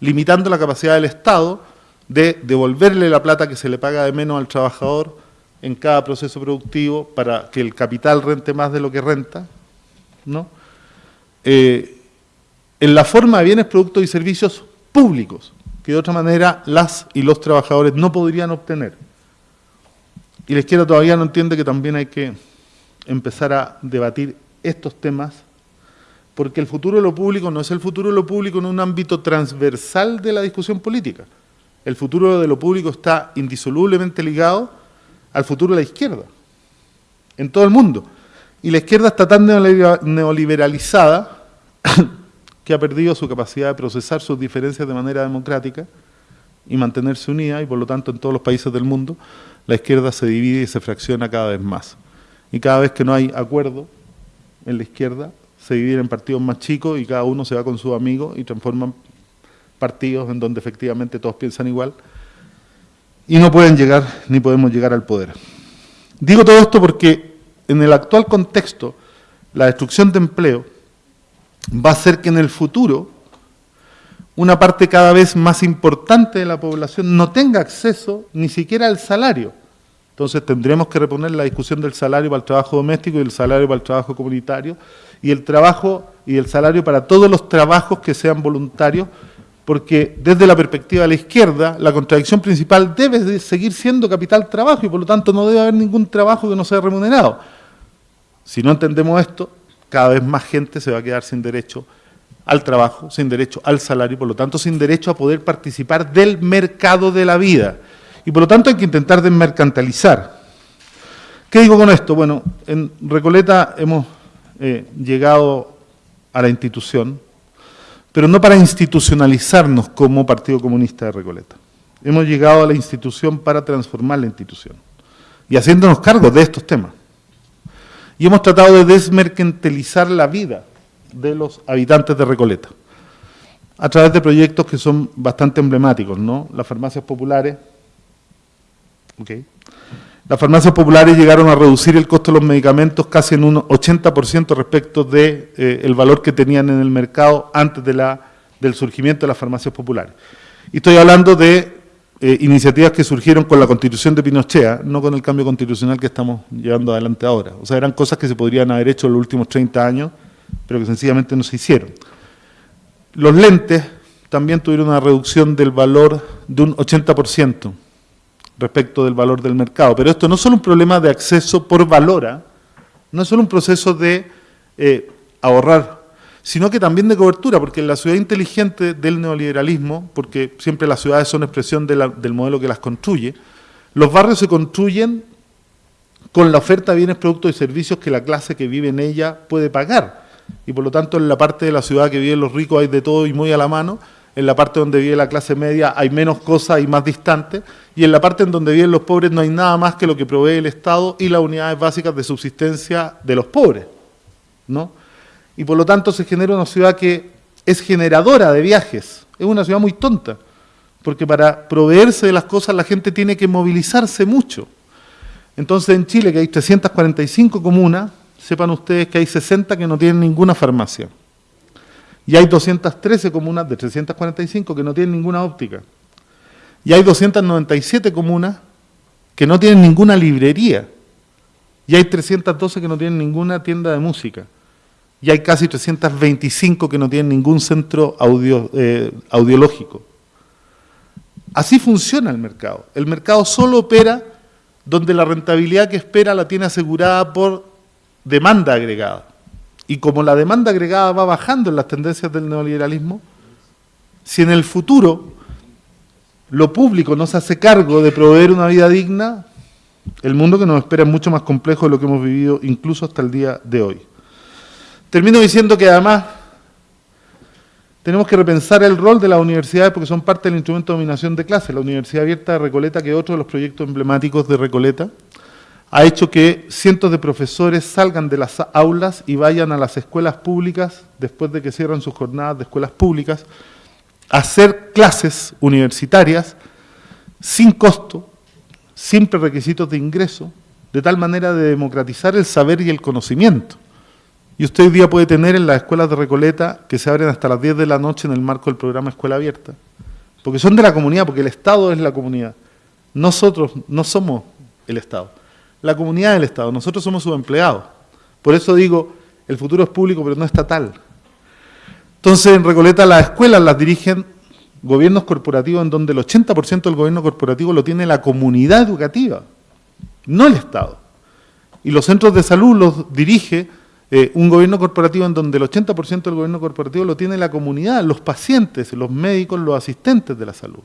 limitando la capacidad del Estado de devolverle la plata que se le paga de menos al trabajador en cada proceso productivo para que el capital rente más de lo que renta, ¿no? Eh, en la forma de bienes, productos y servicios públicos, que de otra manera las y los trabajadores no podrían obtener. Y la izquierda todavía no entiende que también hay que empezar a debatir estos temas, porque el futuro de lo público no es el futuro de lo público en un ámbito transversal de la discusión política. El futuro de lo público está indisolublemente ligado al futuro de la izquierda, en todo el mundo. Y la izquierda está tan neoliberalizada que ha perdido su capacidad de procesar sus diferencias de manera democrática y mantenerse unida, y por lo tanto en todos los países del mundo la izquierda se divide y se fracciona cada vez más. Y cada vez que no hay acuerdo en la izquierda, se divide en partidos más chicos y cada uno se va con sus amigos y transforman partidos en donde efectivamente todos piensan igual y no pueden llegar ni podemos llegar al poder. Digo todo esto porque en el actual contexto la destrucción de empleo va a hacer que en el futuro una parte cada vez más importante de la población no tenga acceso ni siquiera al salario. Entonces tendremos que reponer la discusión del salario para el trabajo doméstico y el salario para el trabajo comunitario y el trabajo y el salario para todos los trabajos que sean voluntarios, porque desde la perspectiva de la izquierda, la contradicción principal debe seguir siendo capital trabajo y por lo tanto no debe haber ningún trabajo que no sea remunerado. Si no entendemos esto, cada vez más gente se va a quedar sin derecho al trabajo, sin derecho al salario y por lo tanto sin derecho a poder participar del mercado de la vida. Y por lo tanto hay que intentar desmercantilizar. ¿Qué digo con esto? Bueno, en Recoleta hemos eh, llegado a la institución, pero no para institucionalizarnos como Partido Comunista de Recoleta. Hemos llegado a la institución para transformar la institución y haciéndonos cargo de estos temas. Y hemos tratado de desmercantilizar la vida de los habitantes de Recoleta a través de proyectos que son bastante emblemáticos, ¿no? Las farmacias populares, las farmacias populares llegaron a reducir el costo de los medicamentos casi en un 80% respecto del de, eh, valor que tenían en el mercado antes del surgimiento de las farmacias populares. Y estoy hablando de eh, iniciativas que surgieron con la constitución de Pinochea, no con el cambio constitucional que estamos llevando adelante ahora. O sea, eran cosas que se podrían haber hecho en los últimos 30 años, pero que sencillamente no se hicieron. Los lentes también tuvieron una reducción del valor de un 80% respecto del valor del mercado. Pero esto no es solo un problema de acceso por valora, ¿ah? no es solo un proceso de eh, ahorrar, sino que también de cobertura, porque en la ciudad inteligente del neoliberalismo, porque siempre las ciudades son expresión del modelo que las construye, los barrios se construyen con la oferta de bienes, productos y servicios que la clase que vive en ella puede pagar. Y por lo tanto en la parte de la ciudad que viven los ricos hay de todo y muy a la mano, en la parte donde vive la clase media hay menos cosas y más distantes, y en la parte en donde viven los pobres no hay nada más que lo que provee el Estado y las unidades básicas de subsistencia de los pobres. ¿no? Y por lo tanto se genera una ciudad que es generadora de viajes, es una ciudad muy tonta, porque para proveerse de las cosas la gente tiene que movilizarse mucho. Entonces en Chile, que hay 345 comunas, sepan ustedes que hay 60 que no tienen ninguna farmacia. Y hay 213 comunas de 345 que no tienen ninguna óptica. Y hay 297 comunas que no tienen ninguna librería. Y hay 312 que no tienen ninguna tienda de música. Y hay casi 325 que no tienen ningún centro audio, eh, audiológico. Así funciona el mercado. El mercado solo opera donde la rentabilidad que espera la tiene asegurada por demanda agregada. Y como la demanda agregada va bajando en las tendencias del neoliberalismo, si en el futuro lo público no se hace cargo de proveer una vida digna, el mundo que nos espera es mucho más complejo de lo que hemos vivido incluso hasta el día de hoy. Termino diciendo que además tenemos que repensar el rol de las universidades porque son parte del instrumento de dominación de clase. La Universidad Abierta de Recoleta, que es otro de los proyectos emblemáticos de Recoleta, ha hecho que cientos de profesores salgan de las aulas y vayan a las escuelas públicas, después de que cierran sus jornadas de escuelas públicas, a hacer clases universitarias sin costo, sin requisitos de ingreso, de tal manera de democratizar el saber y el conocimiento. Y usted hoy día puede tener en las escuelas de Recoleta, que se abren hasta las 10 de la noche en el marco del programa Escuela Abierta, porque son de la comunidad, porque el Estado es la comunidad. Nosotros no somos el Estado, la comunidad es el Estado, nosotros somos sus empleados. Por eso digo, el futuro es público, pero no estatal. Entonces, en Recoleta las escuelas las dirigen gobiernos corporativos en donde el 80% del gobierno corporativo lo tiene la comunidad educativa, no el Estado. Y los centros de salud los dirige eh, un gobierno corporativo en donde el 80% del gobierno corporativo lo tiene la comunidad, los pacientes, los médicos, los asistentes de la salud.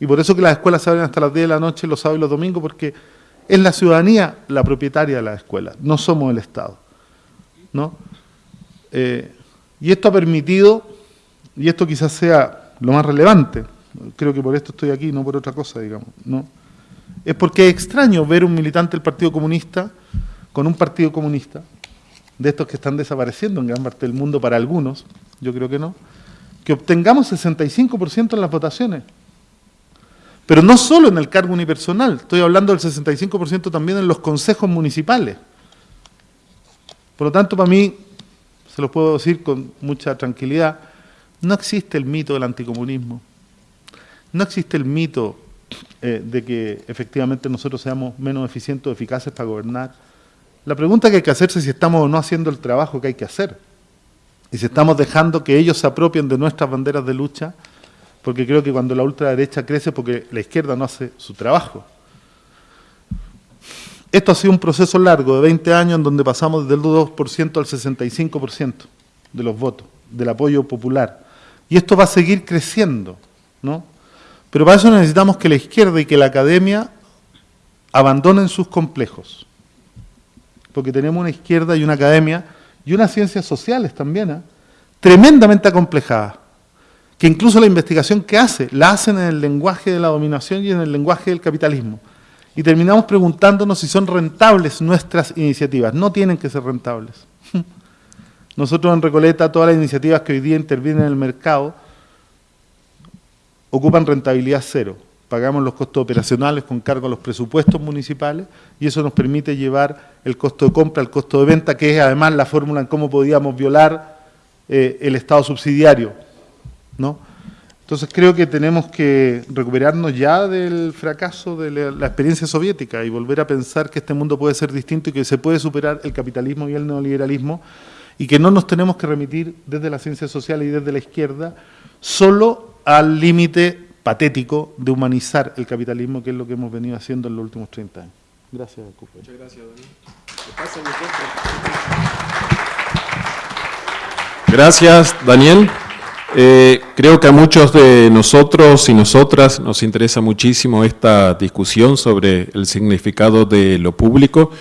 Y por eso que las escuelas se abren hasta las 10 de la noche, los sábados y los domingos, porque es la ciudadanía la propietaria de las escuelas, no somos el Estado. ¿no? Eh, y esto ha permitido, y esto quizás sea lo más relevante, creo que por esto estoy aquí, no por otra cosa, digamos, ¿no? es porque es extraño ver un militante del Partido Comunista con un Partido Comunista, de estos que están desapareciendo en gran parte del mundo para algunos, yo creo que no, que obtengamos 65% en las votaciones. Pero no solo en el cargo unipersonal, estoy hablando del 65% también en los consejos municipales. Por lo tanto, para mí, se lo puedo decir con mucha tranquilidad, no existe el mito del anticomunismo. No existe el mito eh, de que efectivamente nosotros seamos menos eficientes o eficaces para gobernar la pregunta que hay que hacerse es si estamos o no haciendo el trabajo que hay que hacer. Y si estamos dejando que ellos se apropien de nuestras banderas de lucha, porque creo que cuando la ultraderecha crece, porque la izquierda no hace su trabajo. Esto ha sido un proceso largo de 20 años en donde pasamos del 2% al 65% de los votos, del apoyo popular. Y esto va a seguir creciendo, ¿no? Pero para eso necesitamos que la izquierda y que la academia abandonen sus complejos porque tenemos una izquierda y una academia y unas ciencias sociales también, ¿eh? tremendamente acomplejadas, que incluso la investigación que hace, la hacen en el lenguaje de la dominación y en el lenguaje del capitalismo. Y terminamos preguntándonos si son rentables nuestras iniciativas. No tienen que ser rentables. Nosotros en Recoleta, todas las iniciativas que hoy día intervienen en el mercado, ocupan rentabilidad cero pagamos los costos operacionales con cargo a los presupuestos municipales y eso nos permite llevar el costo de compra al costo de venta, que es además la fórmula en cómo podíamos violar eh, el Estado subsidiario. ¿No? Entonces creo que tenemos que recuperarnos ya del fracaso de la, experiencia soviética y volver a pensar que este mundo puede ser distinto y que se puede superar el capitalismo y el neoliberalismo y que no nos tenemos que remitir desde la ciencia social y desde la izquierda solo al límite patético de humanizar el capitalismo, que es lo que hemos venido haciendo en los últimos 30 años. Gracias, Muchas gracias, Daniel. Gracias, Daniel. Eh, creo que a muchos de nosotros y nosotras nos interesa muchísimo esta discusión sobre el significado de lo público,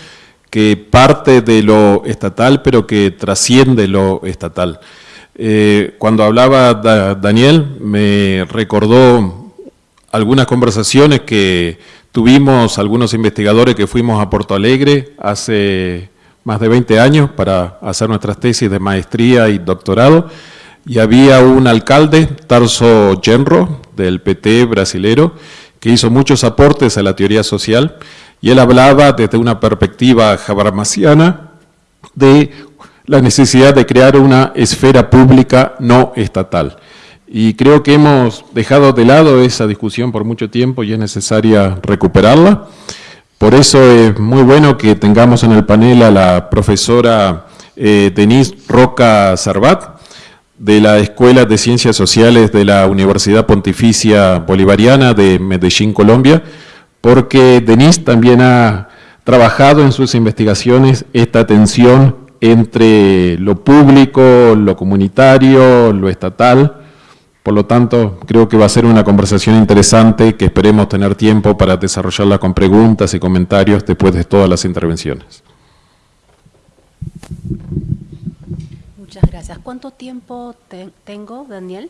que parte de lo estatal, pero que trasciende lo estatal. Eh, cuando hablaba Daniel, me recordó algunas conversaciones que tuvimos algunos investigadores que fuimos a Porto Alegre hace más de 20 años para hacer nuestras tesis de maestría y doctorado, y había un alcalde, Tarso Genro, del PT brasilero, que hizo muchos aportes a la teoría social, y él hablaba desde una perspectiva habermasiana de la necesidad de crear una esfera pública no estatal. Y creo que hemos dejado de lado esa discusión por mucho tiempo y es necesaria recuperarla. Por eso es muy bueno que tengamos en el panel a la profesora eh, Denise Roca Sarbat, de la Escuela de Ciencias Sociales de la Universidad Pontificia Bolivariana de Medellín, Colombia, porque Denise también ha trabajado en sus investigaciones esta tensión entre lo público, lo comunitario, lo estatal. Por lo tanto, creo que va a ser una conversación interesante que esperemos tener tiempo para desarrollarla con preguntas y comentarios después de todas las intervenciones. Muchas gracias. ¿Cuánto tiempo tengo, Daniel?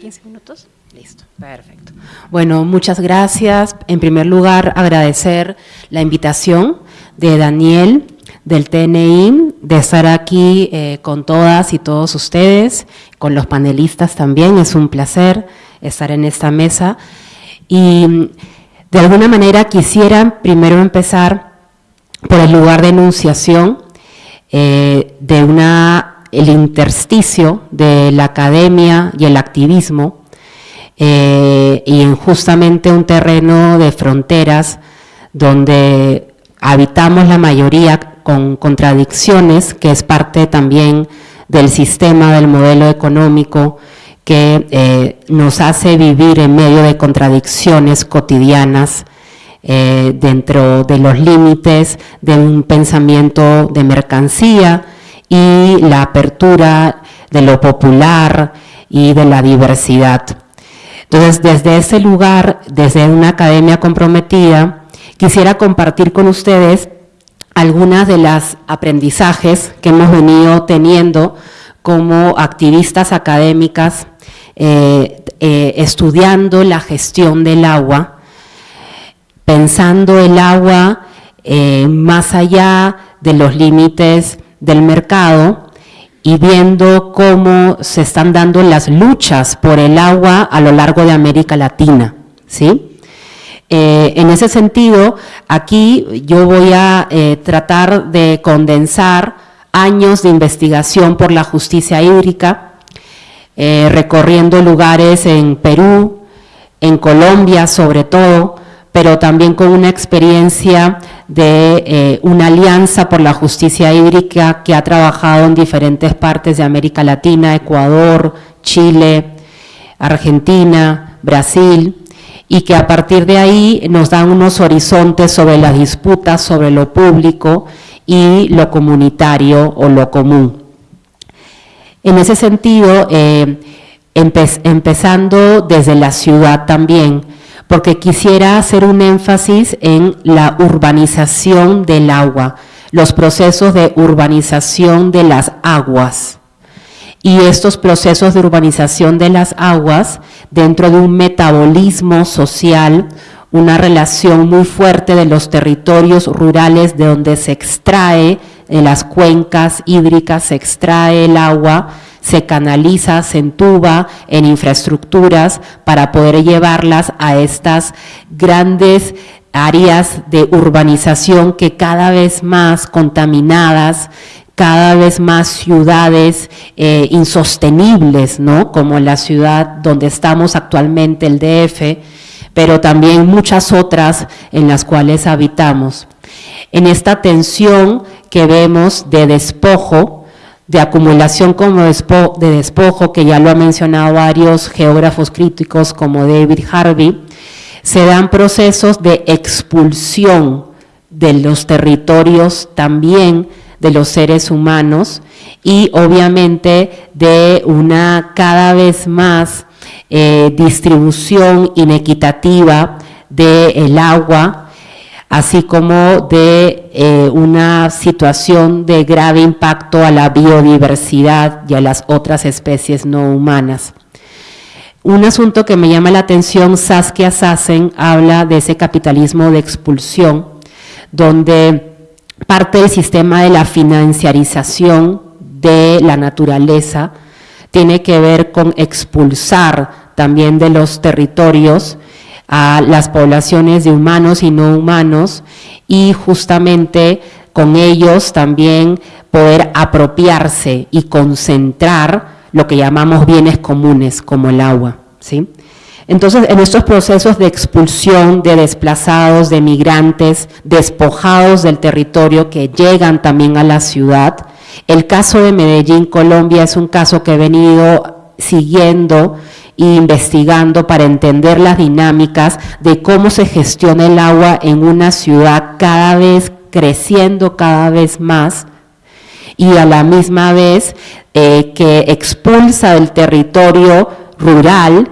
15 minutos. Listo, perfecto. Bueno, muchas gracias. En primer lugar, agradecer la invitación de Daniel del TNI, de estar aquí eh, con todas y todos ustedes, con los panelistas también. Es un placer estar en esta mesa. Y de alguna manera quisiera primero empezar por el lugar de enunciación eh, de una el intersticio de la academia y el activismo eh, y en justamente un terreno de fronteras donde habitamos la mayoría con contradicciones, que es parte también del sistema, del modelo económico, que eh, nos hace vivir en medio de contradicciones cotidianas, eh, dentro de los límites de un pensamiento de mercancía, y la apertura de lo popular y de la diversidad. Entonces, desde ese lugar, desde una academia comprometida, quisiera compartir con ustedes algunas de las aprendizajes que hemos venido teniendo como activistas académicas eh, eh, estudiando la gestión del agua, pensando el agua eh, más allá de los límites del mercado y viendo cómo se están dando las luchas por el agua a lo largo de América Latina. ¿sí? Eh, en ese sentido, aquí yo voy a eh, tratar de condensar años de investigación por la justicia hídrica, recorriendo lugares en Perú, en Colombia sobre todo, pero también con una experiencia de eh, una alianza por la justicia hídrica que ha trabajado en diferentes partes de América Latina, Ecuador, Chile, Argentina, Brasil, y que a partir de ahí nos dan unos horizontes sobre las disputas, sobre lo público y lo comunitario o lo común. En ese sentido, eh, empezando desde la ciudad también, porque quisiera hacer un énfasis en la urbanización del agua, los procesos de urbanización de las aguas. Y estos procesos de urbanización de las aguas dentro de un metabolismo social, una relación muy fuerte de los territorios rurales de donde se extrae, en las cuencas hídricas se extrae el agua, se canaliza, se entuba en infraestructuras para poder llevarlas a estas grandes áreas de urbanización que cada vez más contaminadas, cada vez más ciudades eh, insostenibles, ¿no? Como la ciudad donde estamos actualmente, el DF, pero también muchas otras en las cuales habitamos. En esta tensión que vemos de despojo, de acumulación como de despojo, que ya lo han mencionado varios geógrafos críticos como David Harvey, se dan procesos de expulsión de los territorios también de los seres humanos y obviamente de una cada vez más eh, distribución inequitativa del agua así como de eh, una situación de grave impacto a la biodiversidad y a las otras especies no humanas. Un asunto que me llama la atención, Saskia Sassen habla de ese capitalismo de expulsión, donde parte del sistema de la financiarización de la naturaleza tiene que ver con expulsar también de los territorios a las poblaciones de humanos y no humanos y justamente con ellos también poder apropiarse y concentrar lo que llamamos bienes comunes como el agua. ¿sí? Entonces, en estos procesos de expulsión de desplazados, de migrantes, despojados del territorio que llegan también a la ciudad, el caso de Medellín, Colombia, es un caso que he venido siguiendo investigando para entender las dinámicas de cómo se gestiona el agua en una ciudad cada vez creciendo cada vez más y a la misma vez eh, que expulsa del territorio rural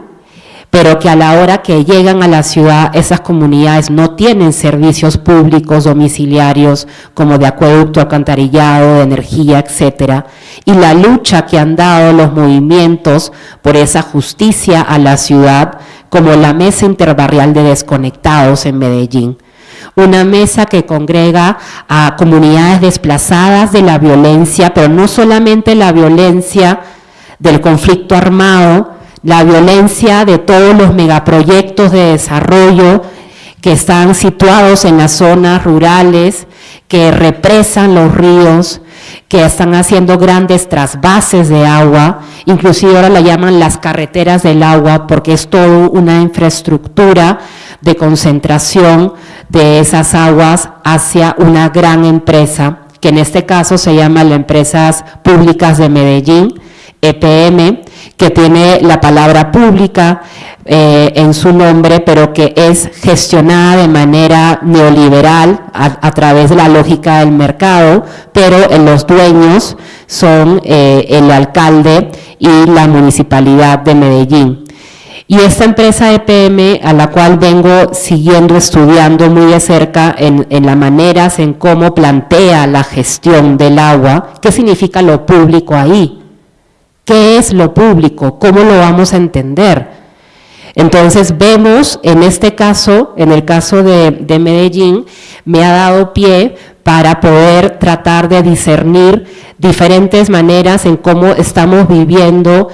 pero que a la hora que llegan a la ciudad, esas comunidades no tienen servicios públicos domiciliarios como de acueducto, alcantarillado, de energía, etcétera, y la lucha que han dado los movimientos por esa justicia a la ciudad, como la Mesa Interbarrial de Desconectados en Medellín. Una mesa que congrega a comunidades desplazadas de la violencia, pero no solamente la violencia del conflicto armado, la violencia de todos los megaproyectos de desarrollo que están situados en las zonas rurales, que represan los ríos, que están haciendo grandes trasvases de agua, inclusive ahora la llaman las carreteras del agua porque es toda una infraestructura de concentración de esas aguas hacia una gran empresa, que en este caso se llama la Empresas Públicas de Medellín, EPM, que tiene la palabra pública eh, en su nombre, pero que es gestionada de manera neoliberal a, través de la lógica del mercado, pero los dueños son eh, el alcalde y la municipalidad de Medellín. Y esta empresa EPM, a la cual vengo siguiendo, estudiando muy de cerca en, en las maneras en cómo plantea la gestión del agua, ¿qué significa lo público ahí? ¿Qué es lo público? ¿Cómo lo vamos a entender? Entonces vemos en este caso, en el caso de, Medellín, me ha dado pie para poder tratar de discernir diferentes maneras en cómo estamos viviendo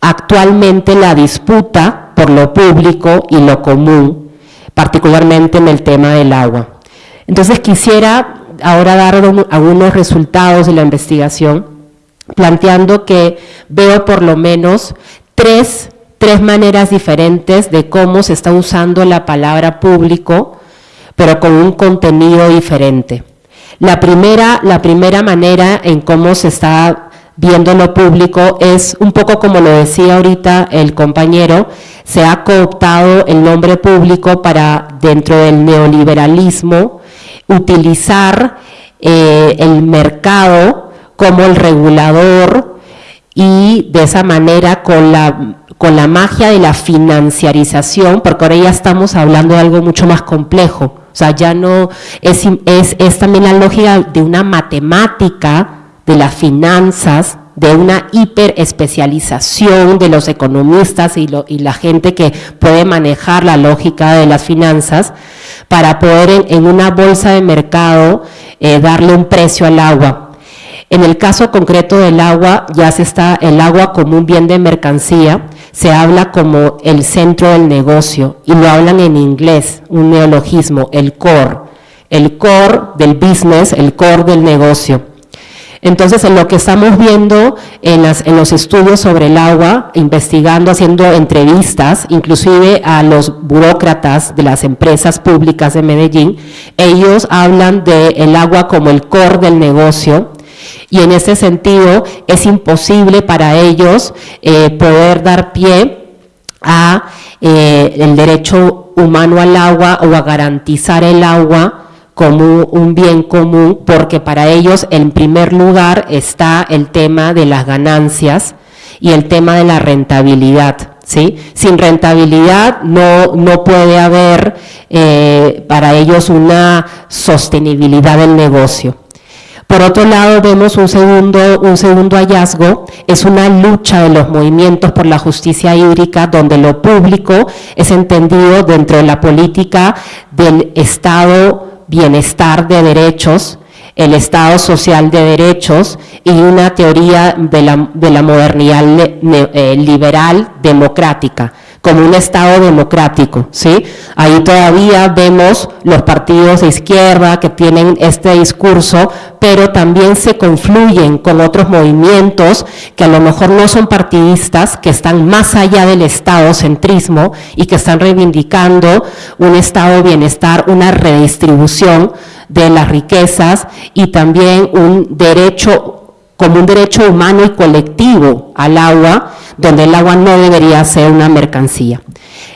actualmente la disputa por lo público y lo común, particularmente en el tema del agua. Entonces quisiera ahora dar algunos resultados de la investigación planteando que veo por lo menos tres, maneras diferentes de cómo se está usando la palabra público, pero con un contenido diferente. La primera, la primera manera en cómo se está viendo lo público es un poco como lo decía ahorita el compañero, se ha cooptado el nombre público para dentro del neoliberalismo utilizar eh, el mercado como el regulador y de esa manera con la, con la magia de la financiarización, porque ahora ya estamos hablando de algo mucho más complejo, o sea, ya no es, es, es también la lógica de una matemática de las finanzas, de una hiperespecialización de los economistas y, lo, y, la gente que puede manejar la lógica de las finanzas para poder en, una bolsa de mercado eh, darle un precio al agua. En el caso concreto del agua, ya se está el agua como un bien de mercancía, se habla como el centro del negocio y lo hablan en inglés, un neologismo, el core, el core del business, el core del negocio. Entonces, en lo que estamos viendo en, en, los estudios sobre el agua, investigando, haciendo entrevistas, inclusive a los burócratas de las empresas públicas de Medellín, ellos hablan del agua como el core del negocio, y en ese sentido es imposible para ellos eh, poder dar pie a eh, el derecho humano al agua o a garantizar el agua como un bien común, porque para ellos en primer lugar está el tema de las ganancias y el tema de la rentabilidad. ¿Sí? Sin rentabilidad no, no puede haber eh, para ellos una sostenibilidad del negocio. Por otro lado, vemos un segundo, un segundo hallazgo, es una lucha de los movimientos por la justicia hídrica, donde lo público es entendido dentro de la política del Estado bienestar de derechos, el Estado social de derechos y una teoría de la, de la modernidad eh, liberal democrática como un Estado democrático, ¿sí? Ahí todavía vemos los partidos de izquierda que tienen este discurso, pero también se confluyen con otros movimientos que a lo mejor no son partidistas, que están más allá del Estado centrismo y que están reivindicando un Estado bienestar, una redistribución de las riquezas y también un derecho como un derecho humano y colectivo al agua, donde el agua no debería ser una mercancía.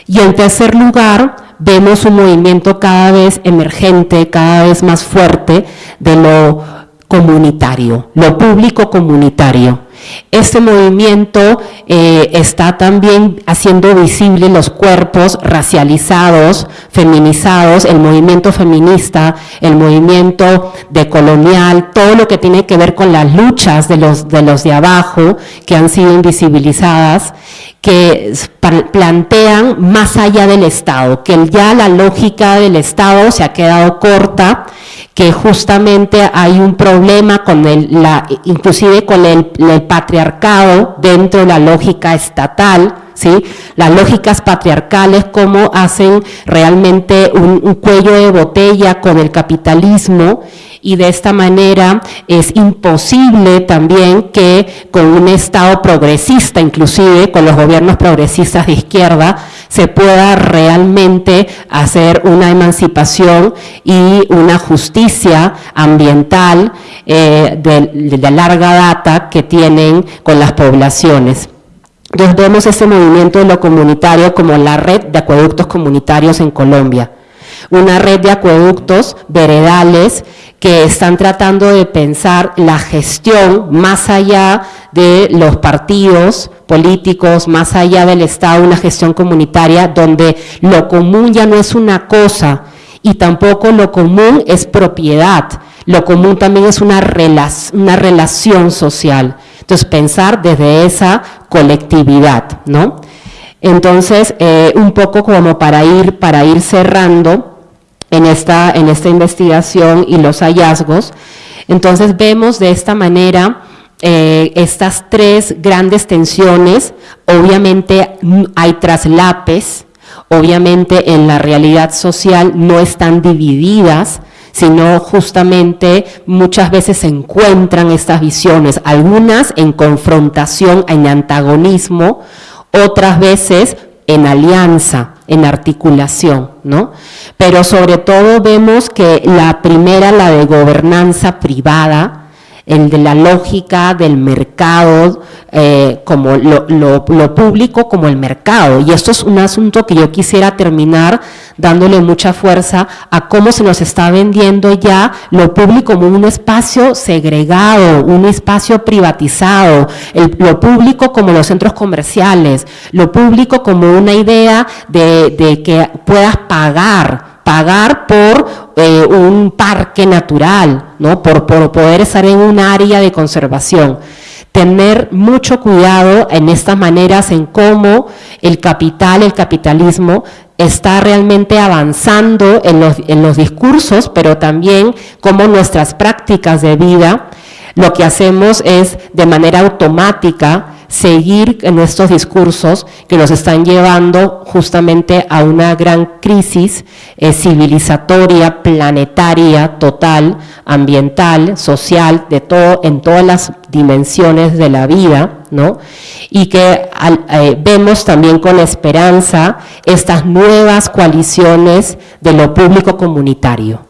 Y en tercer lugar, vemos un movimiento cada vez emergente, cada vez más fuerte de lo comunitario, lo público comunitario. Este movimiento eh, está también haciendo visible los cuerpos racializados, feminizados, el movimiento feminista, el movimiento decolonial, todo lo que tiene que ver con las luchas de los de, los de abajo que han sido invisibilizadas que plantean más allá del Estado, que ya la lógica del Estado se ha quedado corta, que justamente hay un problema con el, la, inclusive con el patriarcado dentro de la lógica estatal, Las lógicas patriarcales, cómo hacen realmente un, un, cuello de botella con el capitalismo y de esta manera es imposible también que con un Estado progresista, inclusive con los gobiernos progresistas de izquierda, se pueda realmente hacer una emancipación y una justicia ambiental eh, de, de larga data que tienen con las poblaciones. Entonces vemos este movimiento de lo comunitario como la red de acueductos comunitarios en Colombia. Una red de acueductos veredales que están tratando de pensar la gestión más allá de los partidos políticos, más allá del Estado, una gestión comunitaria donde lo común ya no es una cosa y tampoco lo común es propiedad, lo común también es una, una relación social. Entonces, pensar desde esa colectividad, ¿no? Entonces, eh, un poco como para ir, para ir cerrando, en esta, en esta investigación y los hallazgos. Entonces vemos de esta manera eh, estas tres grandes tensiones, obviamente hay traslapes, obviamente en la realidad social no están divididas, sino justamente muchas veces se encuentran estas visiones, algunas en confrontación, en antagonismo, otras veces en alianza, en articulación, ¿no? Pero sobre todo vemos que la primera, la de gobernanza privada, el de la lógica del mercado, eh, como lo, lo, lo, público como el mercado. Y esto es un asunto que yo quisiera terminar dándole mucha fuerza a cómo se nos está vendiendo ya lo público como un espacio segregado, un espacio privatizado, el, lo público como los centros comerciales, lo público como una idea de, de que puedas pagar pagar por eh, un parque natural, ¿no? Por, poder estar en un área de conservación. Tener mucho cuidado en estas maneras en cómo el capital, el capitalismo, está realmente avanzando en los, en los discursos, pero también cómo nuestras prácticas de vida, lo que hacemos es de manera automática seguir en estos discursos que nos están llevando justamente a una gran crisis eh, civilizatoria, planetaria, total, ambiental, social, de todo, en todas las dimensiones de la vida, ¿no? Y que eh, vemos también con esperanza estas nuevas coaliciones de lo público comunitario.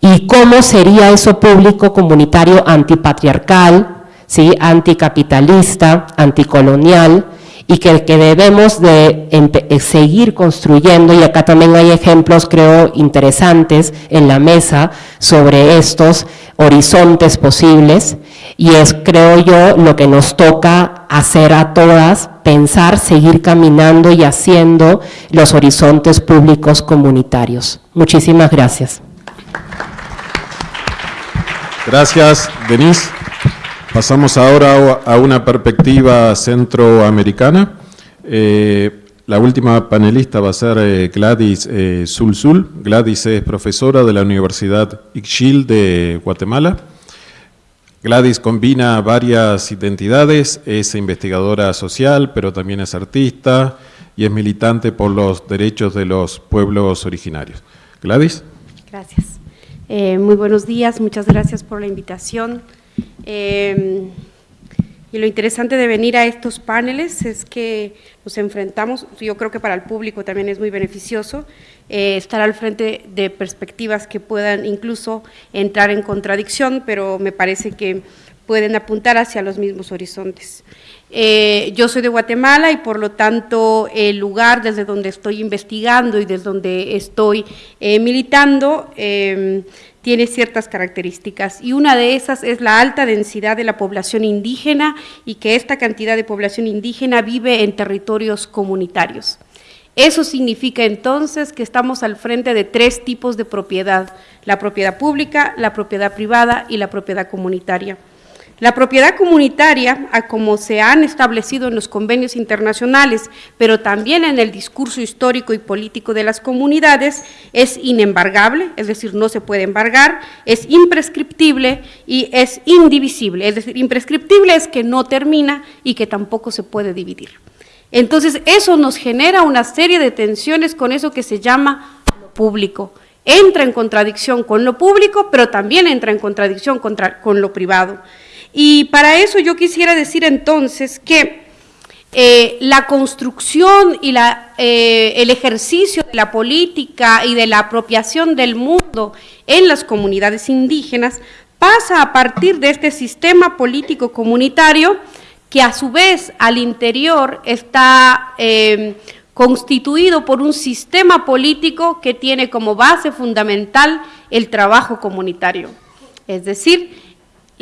¿Y cómo sería eso público comunitario antipatriarcal, ¿sí? anticapitalista, anticolonial, y que, debemos de eh, seguir construyendo, y acá también hay ejemplos, creo, interesantes en la mesa sobre estos horizontes posibles, y es, creo yo, lo que nos toca hacer a todas, pensar, seguir caminando y haciendo los horizontes públicos comunitarios. Muchísimas gracias. Gracias, Denise. Pasamos ahora a una perspectiva centroamericana. Eh, la última panelista va a ser eh, Gladys eh, Sulzul. Gladys es profesora de la Universidad Ixchil de Guatemala. Gladys combina varias identidades, es investigadora social, pero también es artista y es militante por los derechos de los pueblos originarios. Gladys. Gracias. Muy buenos días, muchas gracias por la invitación. Eh, y lo interesante de venir a estos paneles es que nos enfrentamos, yo creo que para el público también es muy beneficioso, eh, estar al frente de perspectivas que puedan incluso entrar en contradicción, pero me parece que pueden apuntar hacia los mismos horizontes. Eh, yo soy de Guatemala y por lo tanto el lugar desde donde estoy investigando y desde donde estoy eh, militando em, tiene ciertas características y una de esas es la alta densidad de la población indígena y que esta cantidad de población indígena vive en territorios comunitarios. Eso significa entonces que estamos al frente de tres tipos de propiedad, la propiedad pública, la propiedad privada y la propiedad comunitaria. La propiedad comunitaria, como se han establecido en los convenios internacionales, pero también en el discurso histórico y político de las comunidades, es inembargable, es decir, no se puede embargar, es imprescriptible y es indivisible, es decir, imprescriptible es que no termina y que tampoco se puede dividir. Entonces, eso nos genera una serie de tensiones con eso que se llama lo público. Entra en contradicción con lo público, pero también entra en contradicción con lo privado. Y para eso yo quisiera decir entonces que eh, la construcción y eh, el ejercicio de la política y de la apropiación del mundo en las comunidades indígenas pasa a partir de este sistema político comunitario que a su vez al interior está eh, constituido por un sistema político que tiene como base fundamental el trabajo comunitario. Es decir,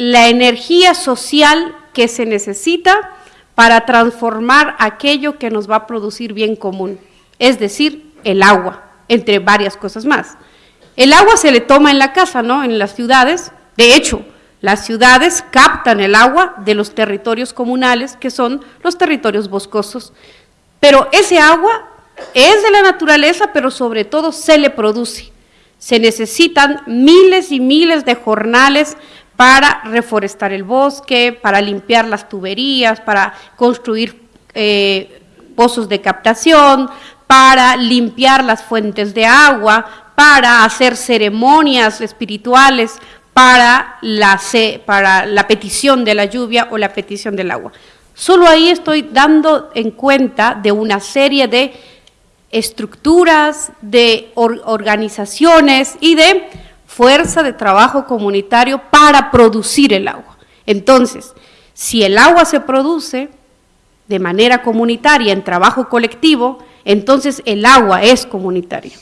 la energía social que se necesita para transformar aquello que nos va a producir bien común, es decir, el agua, entre varias cosas más. El agua se le toma en la casa, ¿no? En las ciudades. De hecho, las ciudades captan el agua de los territorios comunales, que son los territorios boscosos. Pero ese agua es de la naturaleza, pero sobre todo se le produce. Se necesitan miles y miles de jornales para reforestar el bosque, para limpiar las tuberías, para construir eh, pozos de captación, para limpiar las fuentes de agua, para hacer ceremonias espirituales para la, para la petición de la lluvia o la petición del agua. Solo ahí estoy dando en cuenta de una serie de estructuras, de organizaciones y de fuerza de trabajo comunitario para producir el agua. Entonces, si el agua se produce de manera comunitaria, en trabajo colectivo, entonces el agua es comunitaria.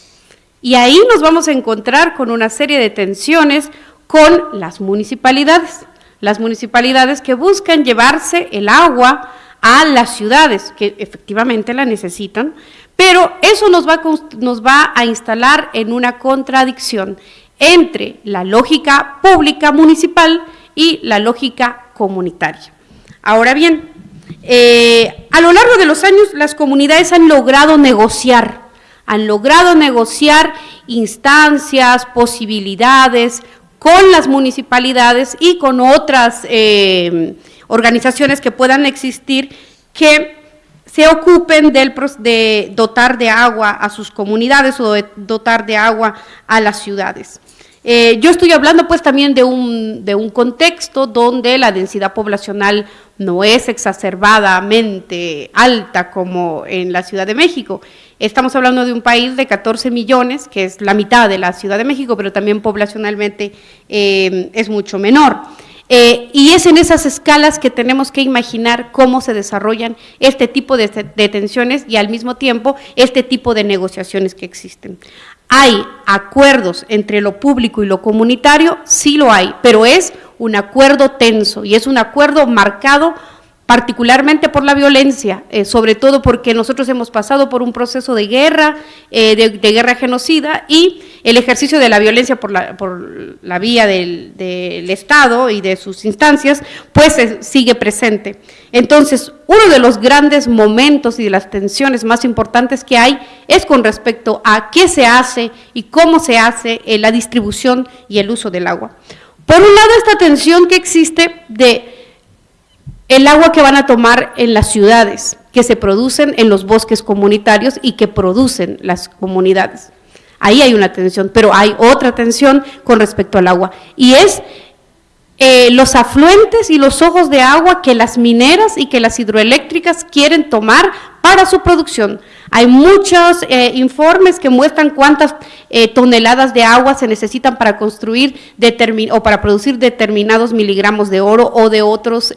Y ahí nos vamos a encontrar con una serie de tensiones con las municipalidades, las municipalidades que buscan llevarse el agua a las ciudades, que efectivamente la necesitan, pero eso nos va, nos va a instalar en una contradicción entre la lógica pública municipal y la lógica comunitaria. Ahora bien, eh, a lo largo de los años las comunidades han logrado negociar, han logrado negociar instancias, posibilidades con las municipalidades y con otras eh, organizaciones que puedan existir que se ocupen del, de dotar de agua a sus comunidades o de dotar de agua a las ciudades. Eh, yo estoy hablando pues también de un, de un contexto donde la densidad poblacional no es exacerbadamente alta como en la Ciudad de México. Estamos hablando de un país de 14 millones, que es la mitad de la Ciudad de México, pero también poblacionalmente eh, es mucho menor. Eh, y es en esas escalas que tenemos que imaginar cómo se desarrollan este tipo de, de tensiones y al mismo tiempo este tipo de negociaciones que existen. ¿Hay acuerdos entre lo público y lo comunitario? Sí lo hay, pero es un acuerdo tenso y es un acuerdo marcado particularmente por la violencia, eh, sobre todo porque nosotros hemos pasado por un proceso de guerra, eh, de, guerra genocida, y el ejercicio de la violencia por la, vía del, Estado y de sus instancias, pues sigue presente. Entonces, uno de los grandes momentos y de las tensiones más importantes que hay es con respecto a qué se hace y cómo se hace eh, la distribución y el uso del agua. Por un lado, esta tensión que existe de el agua que van a tomar en las ciudades, que se producen en los bosques comunitarios y que producen las comunidades. Ahí hay una tensión, pero hay otra tensión con respecto al agua, y es eh, los afluentes y los ojos de agua que las mineras y que las hidroeléctricas quieren tomar para su producción. Hay muchos eh, informes que muestran cuántas eh, toneladas de agua se necesitan para construir o para producir determinados miligramos de oro o de otros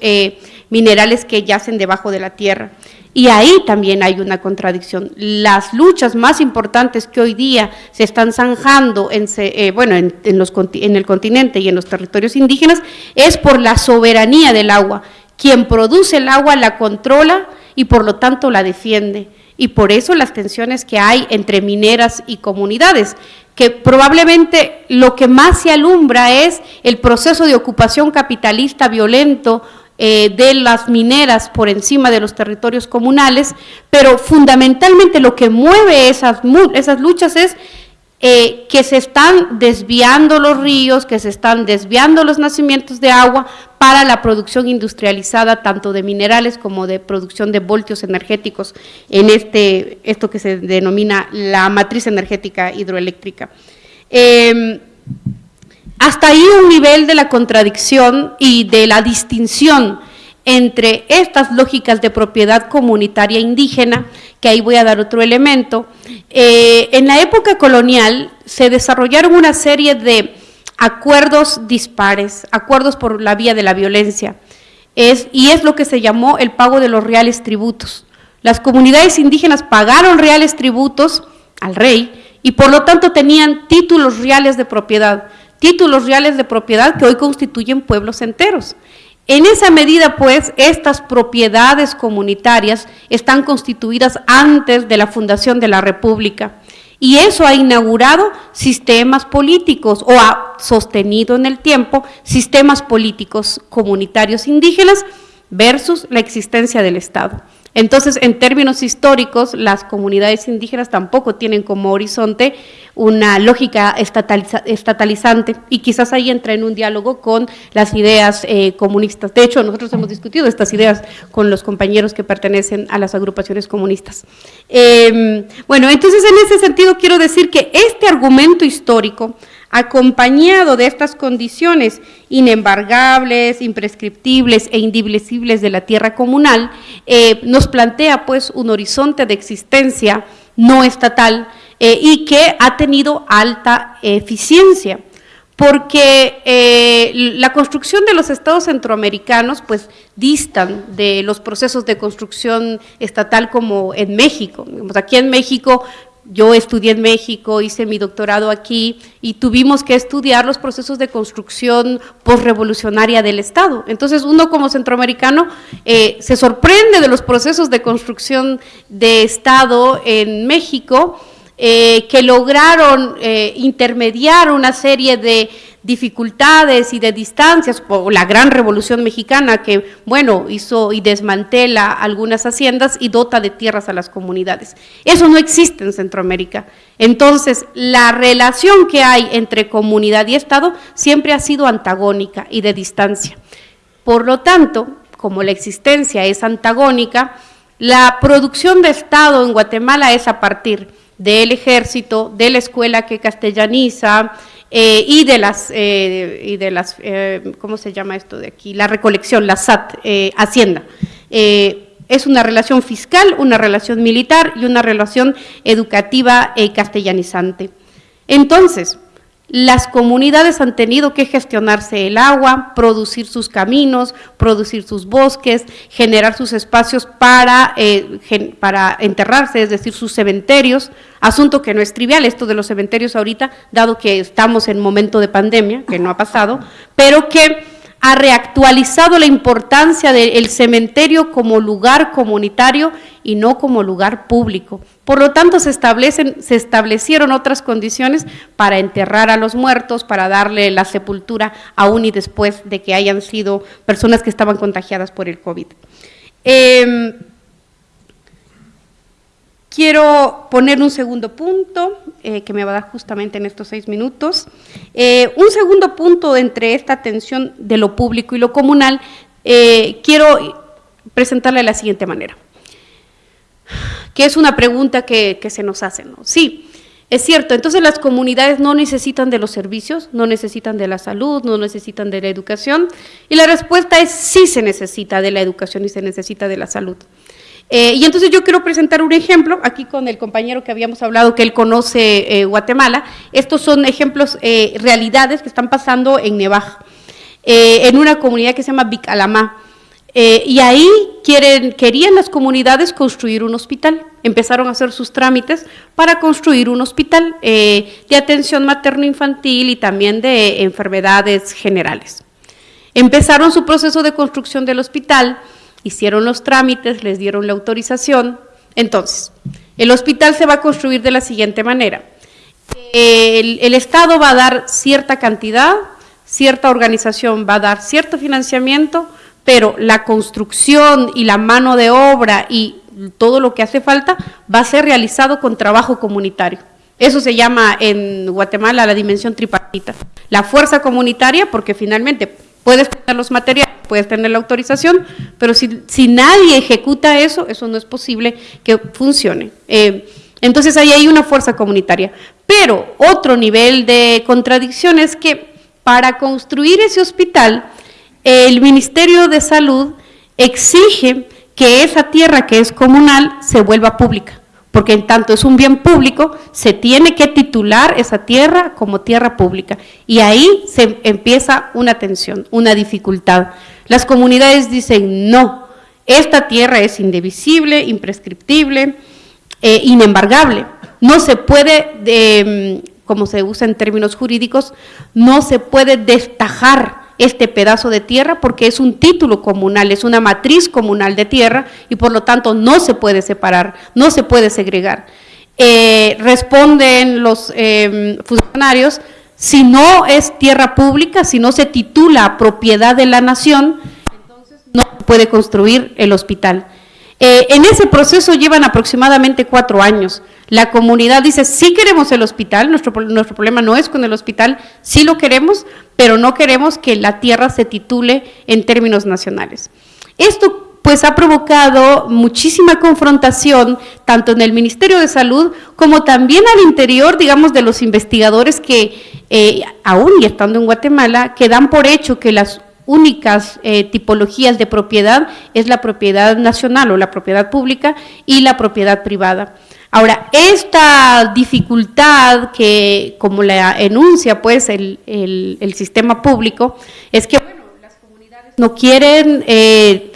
minerales que yacen debajo de la tierra. Y ahí también hay una contradicción. Las luchas más importantes que hoy día se están zanjando en, bueno, en, en el continente y en los territorios indígenas es por la soberanía del agua. Quien produce el agua la controla y por lo tanto la defiende. Y por eso las tensiones que hay entre mineras y comunidades, que probablemente lo que más se alumbra es el proceso de ocupación capitalista violento eh, de las mineras por encima de los territorios comunales, pero fundamentalmente lo que mueve esas, esas luchas es eh, que se están desviando los ríos, que se están desviando los nacimientos de agua para la producción industrializada tanto de minerales como de producción de voltios energéticos en este, esto que se denomina la matriz energética hidroeléctrica. Em, hasta ahí un nivel de la contradicción y de la distinción entre estas lógicas de propiedad comunitaria indígena, que ahí voy a dar otro elemento. Eh, en la época colonial se desarrollaron una serie de acuerdos dispares, acuerdos por la vía de la violencia, es, y es lo que se llamó el pago de los reales tributos. Las comunidades indígenas pagaron reales tributos al rey y por lo tanto tenían títulos reales de propiedad, títulos reales de propiedad que hoy constituyen pueblos enteros. En esa medida, pues, estas propiedades comunitarias están constituidas antes de la fundación de la República. Y eso ha inaugurado sistemas políticos o ha sostenido en el tiempo sistemas políticos comunitarios indígenas versus la existencia del Estado. Entonces, en términos históricos, las comunidades indígenas tampoco tienen como horizonte una lógica estatalizante y quizás ahí entra en un diálogo con las ideas eh, comunistas. De hecho, nosotros hemos discutido estas ideas con los compañeros que pertenecen a las agrupaciones comunistas. Em, bueno, entonces en ese sentido quiero decir que este argumento histórico acompañado de estas condiciones inembargables, imprescriptibles e indivisibles de la tierra comunal, eh, nos plantea pues un horizonte de existencia no estatal eh, y que ha tenido alta eficiencia porque eh, la construcción de los estados centroamericanos pues distan de los procesos de construcción estatal como en México. Aquí en México yo estudié en México, hice mi doctorado aquí y tuvimos que estudiar los procesos de construcción postrevolucionaria del Estado. Entonces uno como centroamericano eh, se sorprende de los procesos de construcción de Estado en México eh, que lograron eh, intermediar una serie de dificultades y de distancias, por la gran revolución mexicana que, bueno, hizo y desmantela algunas haciendas y dota de tierras a las comunidades. Eso no existe en Centroamérica. Entonces, la relación que hay entre comunidad y Estado siempre ha sido antagónica y de distancia. Por lo tanto, como la existencia es antagónica, la producción de Estado en Guatemala es a partir del ejército, de la escuela que castellaniza eh, y de las, eh, y de las eh, ¿cómo se llama esto de aquí? La recolección, la SAT, Hacienda. es una relación fiscal, una relación militar y una relación educativa castellanizante. Entonces, las comunidades han tenido que gestionarse el agua, producir sus caminos, producir sus bosques, generar sus espacios para, eh, para enterrarse, es decir, sus cementerios, asunto que no es trivial, esto de los cementerios ahorita, dado que estamos en momento de pandemia, que no ha pasado, pero que ha reactualizado la importancia del cementerio como lugar comunitario y no como lugar público. Por lo tanto, se, establecen, se establecieron otras condiciones para enterrar a los muertos, para darle la sepultura aún y después de que hayan sido personas que estaban contagiadas por el COVID. Em, Quiero poner un segundo punto, eh, que me va a dar justamente en estos seis minutos. Eh, un segundo punto entre esta tensión de lo público y lo comunal, eh, quiero presentarle de la siguiente manera, que es una pregunta que, que se nos hace. ¿no? Sí, es cierto, entonces las comunidades no necesitan de los servicios, no necesitan de la salud, no necesitan de la educación, y la respuesta es sí se necesita de la educación y se necesita de la salud. Eh, y entonces yo quiero presentar un ejemplo, aquí con el compañero que habíamos hablado, que él conoce eh, Guatemala. Estos son ejemplos, eh, realidades que están pasando en Nevaja, en una comunidad que se llama Bicalamá. y ahí querían las comunidades construir un hospital. Empezaron a hacer sus trámites para construir un hospital de atención materno-infantil y también de enfermedades generales. Empezaron su proceso de construcción del hospital, hicieron los trámites, les dieron la autorización. Entonces, el hospital se va a construir de la siguiente manera. El, Estado va a dar cierta cantidad, cierta organización va a dar cierto financiamiento, pero la construcción y la mano de obra y todo lo que hace falta va a ser realizado con trabajo comunitario. Eso se llama en Guatemala la dimensión tripartita. La fuerza comunitaria, porque finalmente puedes tener los materiales, puedes tener la autorización, pero si, si nadie ejecuta eso, eso no es posible que funcione. Eh, entonces ahí hay una fuerza comunitaria. Pero otro nivel de contradicción es que para construir ese hospital, el Ministerio de Salud exige que esa tierra que es comunal se vuelva pública porque en tanto es un bien público, se tiene que titular esa tierra como tierra pública. Y ahí se empieza una tensión, una dificultad. Las comunidades dicen, no, esta tierra es indivisible, imprescriptible, eh, inembargable. No se puede, como se usa en términos jurídicos, no se puede destajar este pedazo de tierra porque es un título comunal, es una matriz comunal de tierra y por lo tanto no se puede separar, no se puede segregar. Eh, responden los em, funcionarios, si no es tierra pública, si no se titula propiedad de la nación, entonces no puede construir el hospital. Eh, en ese proceso llevan aproximadamente cuatro años. La comunidad dice, sí queremos el hospital, nuestro, nuestro problema no es con el hospital, sí lo queremos, pero no queremos que la tierra se titule en términos nacionales. Esto pues ha provocado muchísima confrontación tanto en el Ministerio de Salud como también al interior, digamos, de los investigadores que, eh, aún y estando en Guatemala, que dan por hecho que las únicas eh, tipologías de propiedad es la propiedad nacional o la propiedad pública y la propiedad privada. Ahora, esta dificultad que, como la enuncia pues el, sistema público, es que las comunidades no quieren eh,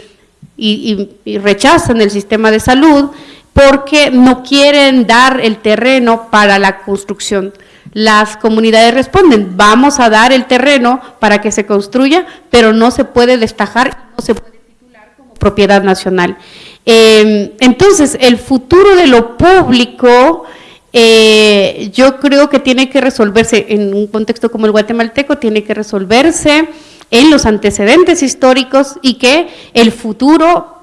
y, rechazan el sistema de salud porque no quieren dar el terreno para la construcción. Las comunidades responden, vamos a dar el terreno para que se construya, pero no se puede destajar, no se puede propiedad nacional. Em, entonces, el futuro de lo público, eh, yo creo que tiene que resolverse en un contexto como el guatemalteco, tiene que resolverse en los antecedentes históricos y que el futuro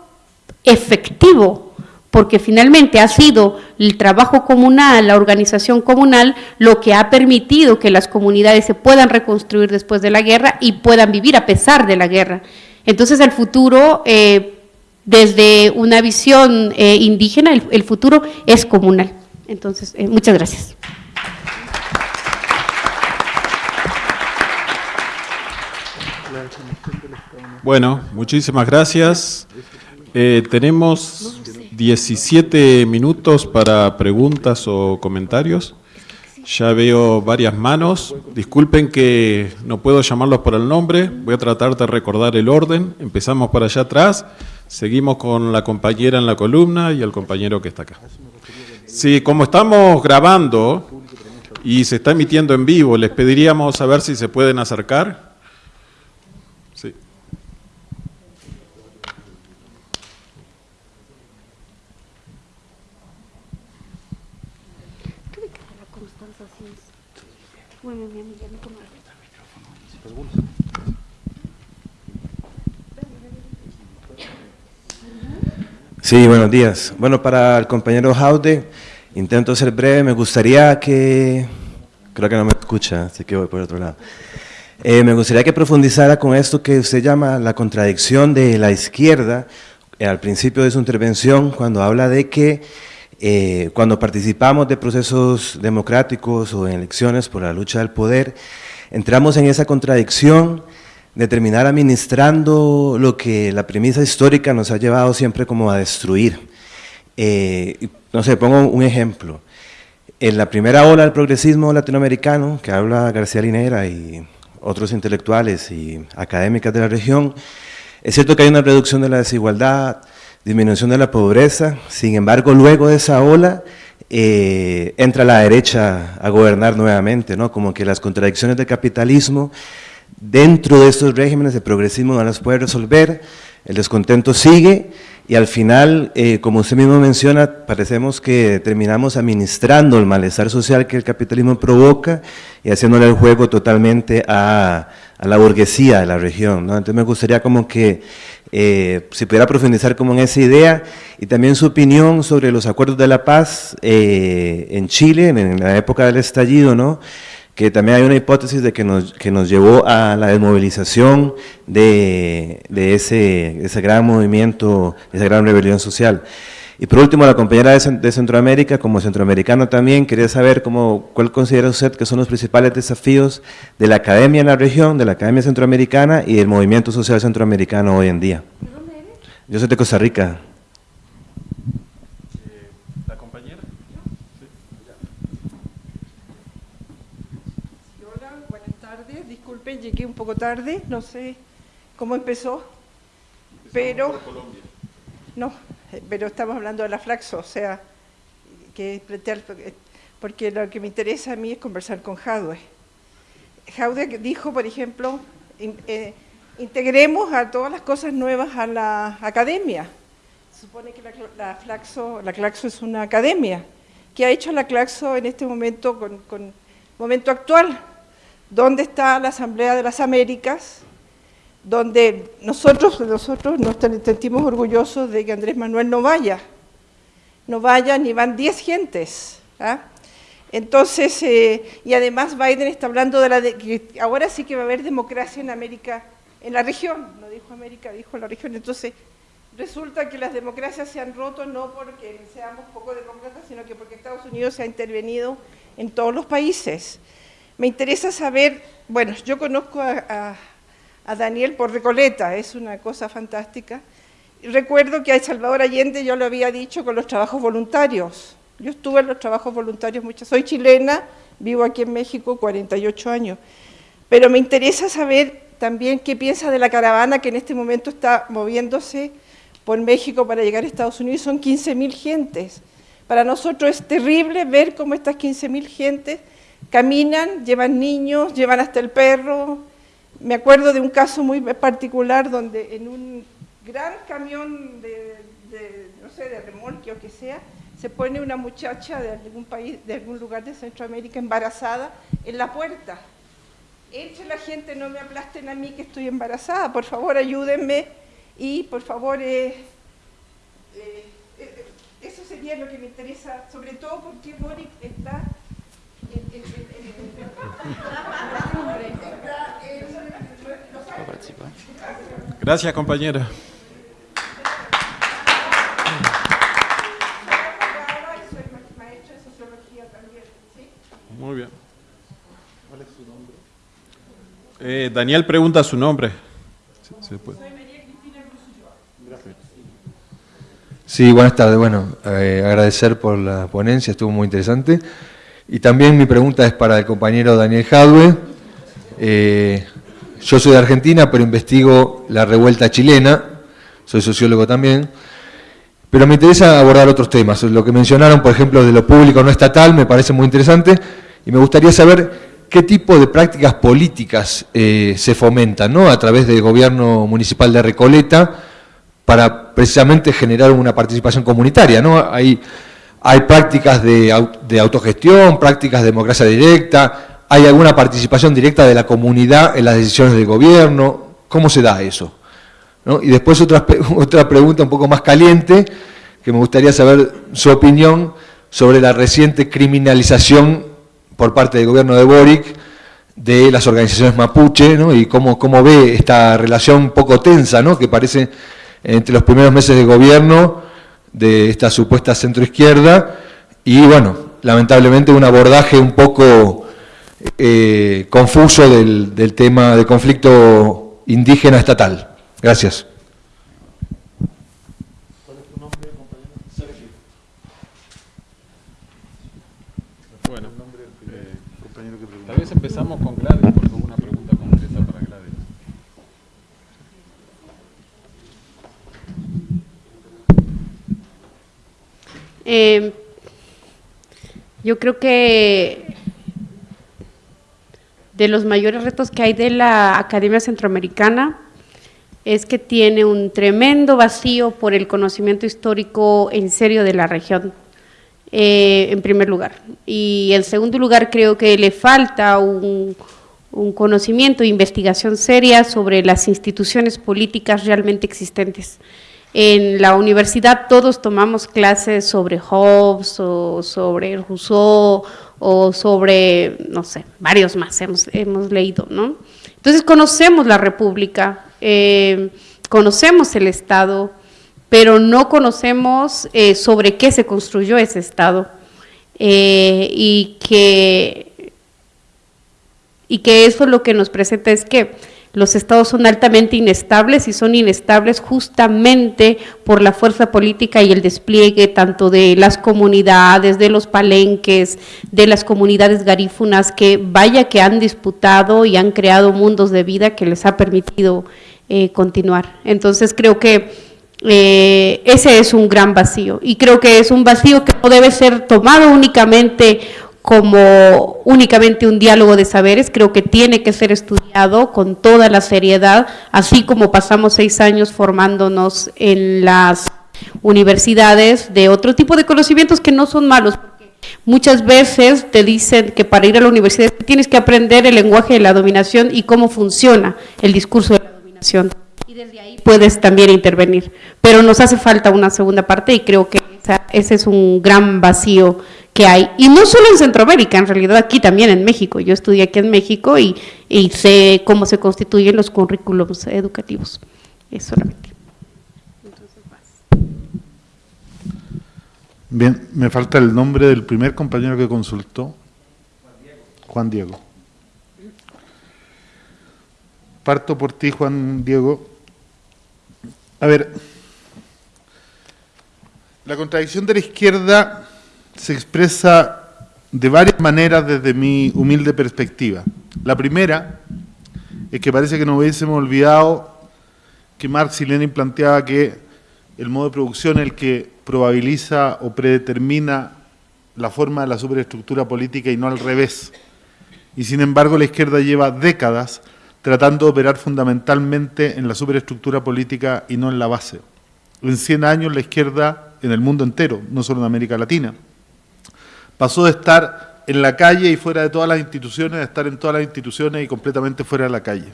efectivo, porque finalmente ha sido el trabajo comunal, la organización comunal, lo que ha permitido que las comunidades se puedan reconstruir después de la guerra y puedan vivir a pesar de la guerra. Entonces el futuro eh, desde una visión eh, indígena, el, futuro es comunal. Entonces, eh, muchas gracias. Bueno, muchísimas gracias. Tenemos 17 minutos para preguntas o comentarios. Ya veo varias manos. Disculpen que no puedo llamarlos por el nombre. Voy a tratar de recordar el orden. Empezamos por allá atrás. Seguimos con la compañera en la columna y el compañero que está acá. Sí, como estamos grabando y se está emitiendo en vivo, les pediríamos a si se pueden acercar. Sí. Sí, buenos días. Bueno, para el compañero Jaude, intento ser breve, me gustaría que, creo que no me escucha, así que voy por otro lado. Eh, me gustaría que profundizara con esto que usted llama la contradicción de la izquierda, eh, al principio de su intervención, cuando habla de que eh, cuando participamos de procesos democráticos o en elecciones por la lucha del poder, entramos en esa contradicción de terminar administrando lo que la premisa histórica nos ha llevado siempre como a destruir. Eh, no sé, pongo un ejemplo. En la primera ola del progresismo latinoamericano, que habla García Linera y otros intelectuales y académicas de la región, es cierto que hay una reducción de la desigualdad, disminución de la pobreza, sin embargo, luego de esa ola, eh, entra la derecha a gobernar nuevamente, ¿no? como que las contradicciones del capitalismo dentro de estos regímenes de progresismo no las puede resolver, el descontento sigue y al final, eh, como usted mismo menciona, parecemos que terminamos administrando el malestar social que el capitalismo provoca y haciéndole el juego totalmente a, la burguesía de la región. Entonces me gustaría como que eh, si pudiera profundizar como en esa idea y también su opinión sobre los acuerdos de la paz eh, en Chile, en la época del estallido, ¿no? Que también hay una hipótesis de que nos, que nos llevó a la desmovilización de, de ese, ese, gran movimiento, esa gran rebelión social. Y por último, la compañera de, Centroamérica, como centroamericano también, quería saber cómo, cuál considera usted que son los principales desafíos de la academia en la región, de la academia centroamericana y del movimiento social centroamericano hoy en día. Yo soy de Costa Rica. Llegué un poco tarde, no sé cómo empezó, pero... No, pero estamos hablando de la flaxo, o sea, que porque lo que me interesa a mí es conversar con Jadwe. Jadwe dijo, por ejemplo, eh, integremos a todas las cosas nuevas a la academia. Supone que la, Flaxo, la Claxo es una academia. ¿Qué ha hecho la Claxo en este momento, con, con momento actual? ¿Dónde está la Asamblea de las Américas? Donde nosotros, nosotros nos sentimos orgullosos de que Andrés Manuel no vaya. No vaya ni van 10 gentes. ¿ah? Entonces, eh, y además Biden está hablando de la que ahora sí que va a haber democracia en América, en la región, no dijo América, dijo la región. Entonces, resulta que las democracias se han roto no porque seamos poco demócratas, sino que porque Estados Unidos se ha intervenido en todos los países. Me interesa saber, bueno, yo conozco a, Daniel por Recoleta, es una cosa fantástica. Recuerdo que a Salvador Allende yo lo había dicho con los trabajos voluntarios. Yo estuve en los trabajos voluntarios muchas, soy chilena, vivo aquí en México 48 años. Pero me interesa saber también qué piensa de la caravana que en este momento está moviéndose por México para llegar a Estados Unidos. Son 15.000 gentes. Para nosotros es terrible ver cómo estas 15.000 gentes Caminan, llevan niños, llevan hasta el perro. Me acuerdo de un caso muy particular donde en un gran camión de, no sé, de remolque o que sea, se pone una muchacha de algún país, de algún lugar de Centroamérica embarazada en la puerta. Eche la gente, no me aplasten a mí que estoy embarazada, por favor ayúdenme y por favor, eh, eh, eh, eso sería lo que me interesa, sobre todo porque Boric está Gracias, compañera. Muy bien. ¿Cuál es su nombre? Eh, Daniel pregunta su nombre. Sí, buenas tardes. Bueno, eh, agradecer por la ponencia, estuvo muy interesante. Y también mi pregunta es para el compañero Daniel Jadwe. Eh, yo soy de Argentina, pero investigo la revuelta chilena, soy sociólogo también, pero me interesa abordar otros temas. Lo que mencionaron, por ejemplo, de lo público no estatal, me parece muy interesante, y me gustaría saber qué tipo de prácticas políticas eh, se fomentan ¿no? a través del gobierno municipal de Recoleta para precisamente generar una participación comunitaria. ¿no? Hay hay prácticas de, autogestión, prácticas de democracia directa, hay alguna participación directa de la comunidad en las decisiones del gobierno, ¿cómo se da eso? Y después otra, otra pregunta un poco más caliente, que me gustaría saber su opinión sobre la reciente criminalización por parte del gobierno de Boric de las organizaciones mapuche, y cómo, cómo ve esta relación poco tensa, ¿no? que parece entre los primeros meses de gobierno de esta supuesta centroizquierda y bueno, lamentablemente un abordaje un poco eh, confuso del, tema del conflicto indígena estatal. Gracias. Bueno, eh, tal vez empezamos con Gladys, porque hubo una pregunta concreta para Gladys. Eh, yo creo que de los mayores retos que hay de la Academia Centroamericana es que tiene un tremendo vacío por el conocimiento histórico en serio de la región, eh, en primer lugar. Y en segundo lugar, creo que le falta un, un conocimiento e investigación seria sobre las instituciones políticas realmente existentes. En la universidad todos tomamos clases sobre Hobbes o sobre Rousseau o sobre, no sé, varios más hemos, hemos leído, ¿no? Entonces conocemos la República, eh, conocemos el Estado, pero no conocemos eh, sobre qué se construyó ese Estado eh, y, que, y que eso lo que nos presenta es que los estados son altamente inestables y son inestables justamente por la fuerza política y el despliegue tanto de las comunidades, de los palenques, de las comunidades garífunas que vaya que han disputado y han creado mundos de vida que les ha permitido eh, continuar. Entonces creo que eh, ese es un gran vacío y creo que es un vacío que no debe ser tomado únicamente como únicamente un diálogo de saberes, creo que tiene que ser estudiado con toda la seriedad, así como pasamos seis años formándonos en las universidades de otro tipo de conocimientos que no son malos, porque muchas veces te dicen que para ir a la universidad tienes que aprender el lenguaje de la dominación y cómo funciona el discurso de la dominación, y desde ahí puedes también intervenir, pero nos hace falta una segunda parte y creo que ese es un gran vacío que hay, y no solo en Centroamérica, en realidad aquí también en México. Yo estudié aquí en México y, y sé cómo se constituyen los currículos educativos. Es solamente. Bien, me falta el nombre del primer compañero que consultó. Juan Diego. Parto por ti, Juan Diego. A ver, la contradicción de la izquierda se expresa de varias maneras desde mi humilde perspectiva. La primera es que parece que no hubiésemos olvidado que Marx y Lenin planteaba que el modo de producción es el que probabiliza o predetermina la forma de la superestructura política y no al revés. Y sin embargo la izquierda lleva décadas tratando de operar fundamentalmente en la superestructura política y no en la base. En 100 años la izquierda, en el mundo entero, no solo en América Latina, pasó de estar en la calle y fuera de todas las instituciones, a estar en todas las instituciones y completamente fuera de la calle.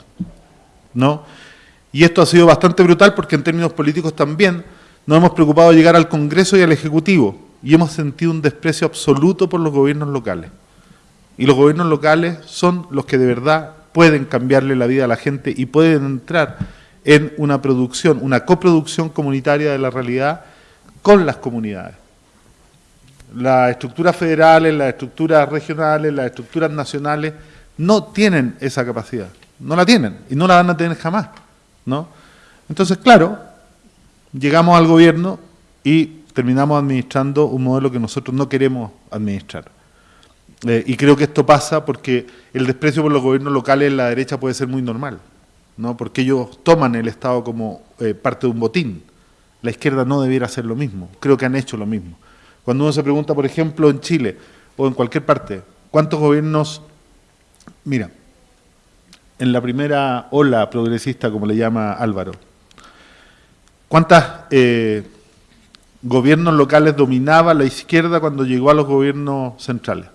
¿No? Y esto ha sido bastante brutal porque en términos políticos también nos hemos preocupado de llegar al Congreso y al Ejecutivo y hemos sentido un desprecio absoluto por los gobiernos locales. Y los gobiernos locales son los que de verdad pueden cambiarle la vida a la gente y pueden entrar en una producción, una coproducción comunitaria de la realidad con las comunidades las estructuras federales, las estructuras regionales, las estructuras nacionales no tienen esa capacidad, no la tienen y no la van a tener jamás, ¿no? Entonces, claro, llegamos al gobierno y terminamos administrando un modelo que nosotros no queremos administrar. Eh, y creo que esto pasa porque el desprecio por los gobiernos locales en la derecha puede ser muy normal, ¿no? porque ellos toman el Estado como eh, parte de un botín. La izquierda no debiera hacer lo mismo, creo que han hecho lo mismo. Cuando uno se pregunta, por ejemplo, en Chile o en cualquier parte, ¿cuántos gobiernos, mira, en la primera ola progresista, como le llama Álvaro, ¿cuántos eh, gobiernos locales dominaba la izquierda cuando llegó a los gobiernos centrales?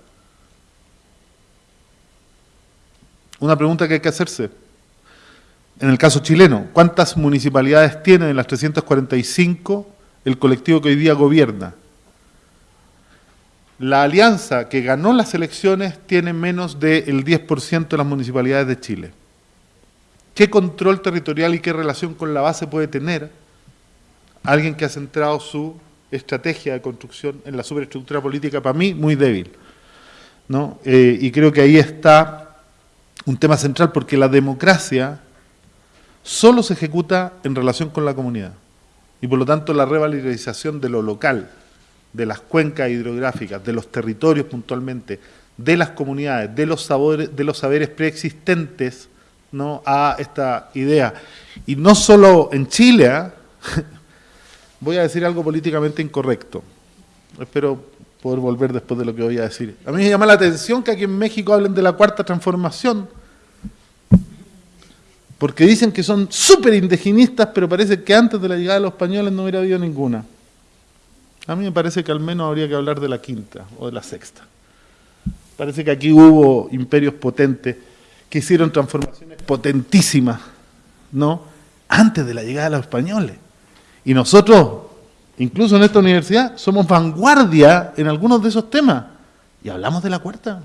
Una pregunta que hay que hacerse. En el caso chileno, ¿cuántas municipalidades tiene de las 345 el colectivo que hoy día gobierna? La alianza que ganó las elecciones tiene menos del 10% de las municipalidades de Chile. ¿Qué control territorial y qué relación con la base puede tener alguien que ha centrado su estrategia de construcción en la superestructura política, para mí, muy débil? ¿no? Eh, y creo que ahí está un tema central, porque la democracia solo se ejecuta en relación con la comunidad. Y por lo tanto la revalorización de lo local, de las cuencas hidrográficas, de los territorios puntualmente, de las comunidades, de los, sabores, de los saberes preexistentes ¿no? a esta idea. Y no solo en Chile, ¿ah? voy a decir algo políticamente incorrecto. Espero poder volver después de lo que voy a decir. A mí me llama la atención que aquí en México hablen de la cuarta transformación, porque dicen que son súper indigenistas, pero parece que antes de la llegada de los españoles no hubiera habido ninguna. A mí me parece que al menos habría que hablar de la quinta o de la sexta. Parece que aquí hubo imperios potentes que hicieron transformaciones potentísimas, ¿no? Antes de la llegada de los españoles. Y nosotros, incluso en esta universidad, somos vanguardia en algunos de esos temas. Y hablamos de la cuarta.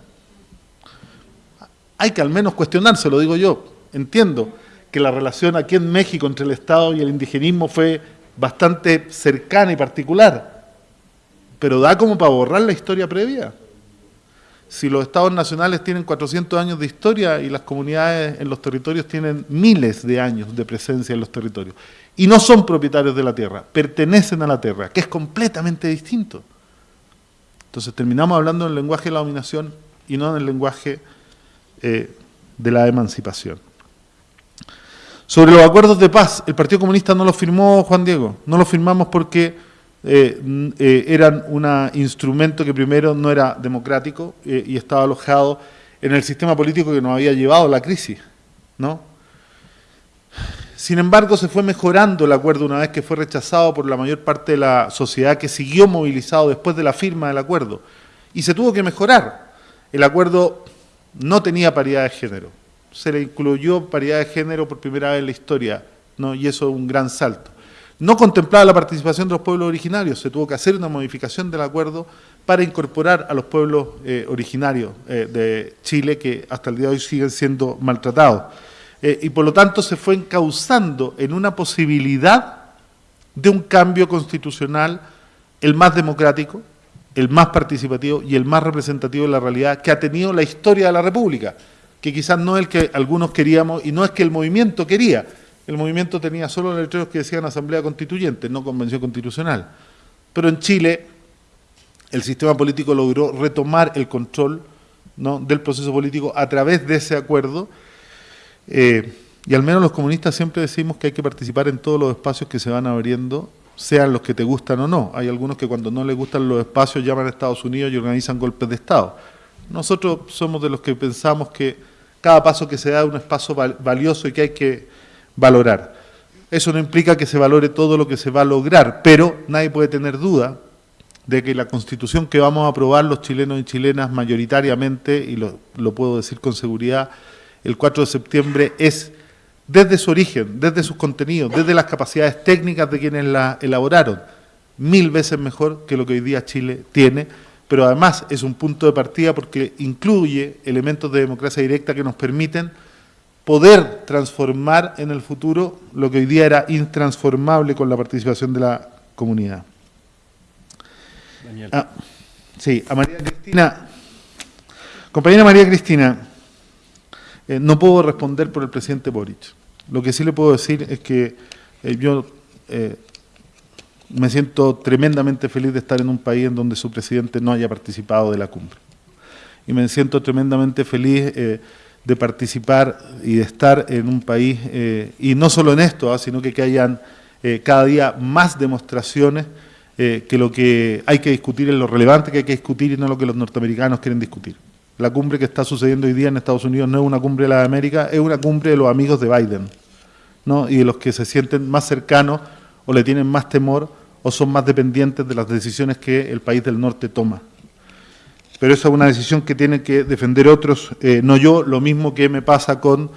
Hay que al menos cuestionarse, lo digo yo. Entiendo que la relación aquí en México entre el Estado y el indigenismo fue bastante cercana y particular, pero da como para borrar la historia previa. Si los estados nacionales tienen 400 años de historia y las comunidades en los territorios tienen miles de años de presencia en los territorios, y no son propietarios de la tierra, pertenecen a la tierra, que es completamente distinto. Entonces terminamos hablando en el lenguaje de la dominación y no en el lenguaje eh, de la emancipación. Sobre los acuerdos de paz, el Partido Comunista no los firmó Juan Diego, no los firmamos porque eh, eh, eran un instrumento que primero no era democrático eh, y estaba alojado en el sistema político que nos había llevado a la crisis, ¿no? Sin embargo, se fue mejorando el acuerdo una vez que fue rechazado por la mayor parte de la sociedad que siguió movilizado después de la firma del acuerdo. Y se tuvo que mejorar. El acuerdo no tenía paridad de género se le incluyó paridad de género por primera vez en la historia, ¿no? y eso es un gran salto. No contemplaba la participación de los pueblos originarios, se tuvo que hacer una modificación del acuerdo para incorporar a los pueblos eh, originarios eh, de Chile que hasta el día de hoy siguen siendo maltratados. Eh, y por lo tanto se fue encauzando en una posibilidad de un cambio constitucional el más democrático, el más participativo y el más representativo de la realidad que ha tenido la historia de la República que quizás no es el que algunos queríamos y no es que el movimiento quería. El movimiento tenía solo letreros que decían Asamblea Constituyente, no Convención Constitucional. Pero en Chile el sistema político logró retomar el control ¿no? del proceso político a través de ese acuerdo eh, y al menos los comunistas siempre decimos que hay que participar en todos los espacios que se van abriendo, sean los que te gustan o no. Hay algunos que cuando no les gustan los espacios llaman a Estados Unidos y organizan golpes de Estado. Nosotros somos de los que pensamos que cada paso que se da es un espacio valioso y que hay que valorar. Eso no implica que se valore todo lo que se va a lograr, pero nadie puede tener duda de que la constitución que vamos a aprobar los chilenos y chilenas mayoritariamente, y lo, puedo decir con seguridad, el 4 de septiembre es desde su origen, desde sus contenidos, desde las capacidades técnicas de quienes la elaboraron, mil veces mejor que lo que hoy día Chile tiene, pero además es un punto de partida porque incluye elementos de democracia directa que nos permiten poder transformar en el futuro lo que hoy día era intransformable con la participación de la comunidad. Ah, sí, a María Cristina. Compañera María Cristina, eh, no puedo responder por el presidente Boric. Lo que sí le puedo decir es que eh, yo eh, me siento tremendamente feliz de estar en un país en donde su presidente no haya participado de la cumbre. Y me siento tremendamente feliz eh, de participar y de estar en un país, eh, y no solo en esto, ¿ah? sino que, que hayan eh, cada día más demostraciones que lo que hay que discutir es lo relevante que hay que discutir y no lo que los norteamericanos quieren discutir. La cumbre que está sucediendo hoy día en Estados Unidos no es una cumbre de la América, es una cumbre de los amigos de Biden, ¿no? y de los que se sienten más cercanos o le tienen más temor o son más dependientes de las decisiones que el país del norte toma. Pero esa es una decisión que tienen que defender otros, eh, no yo, lo mismo que me pasa con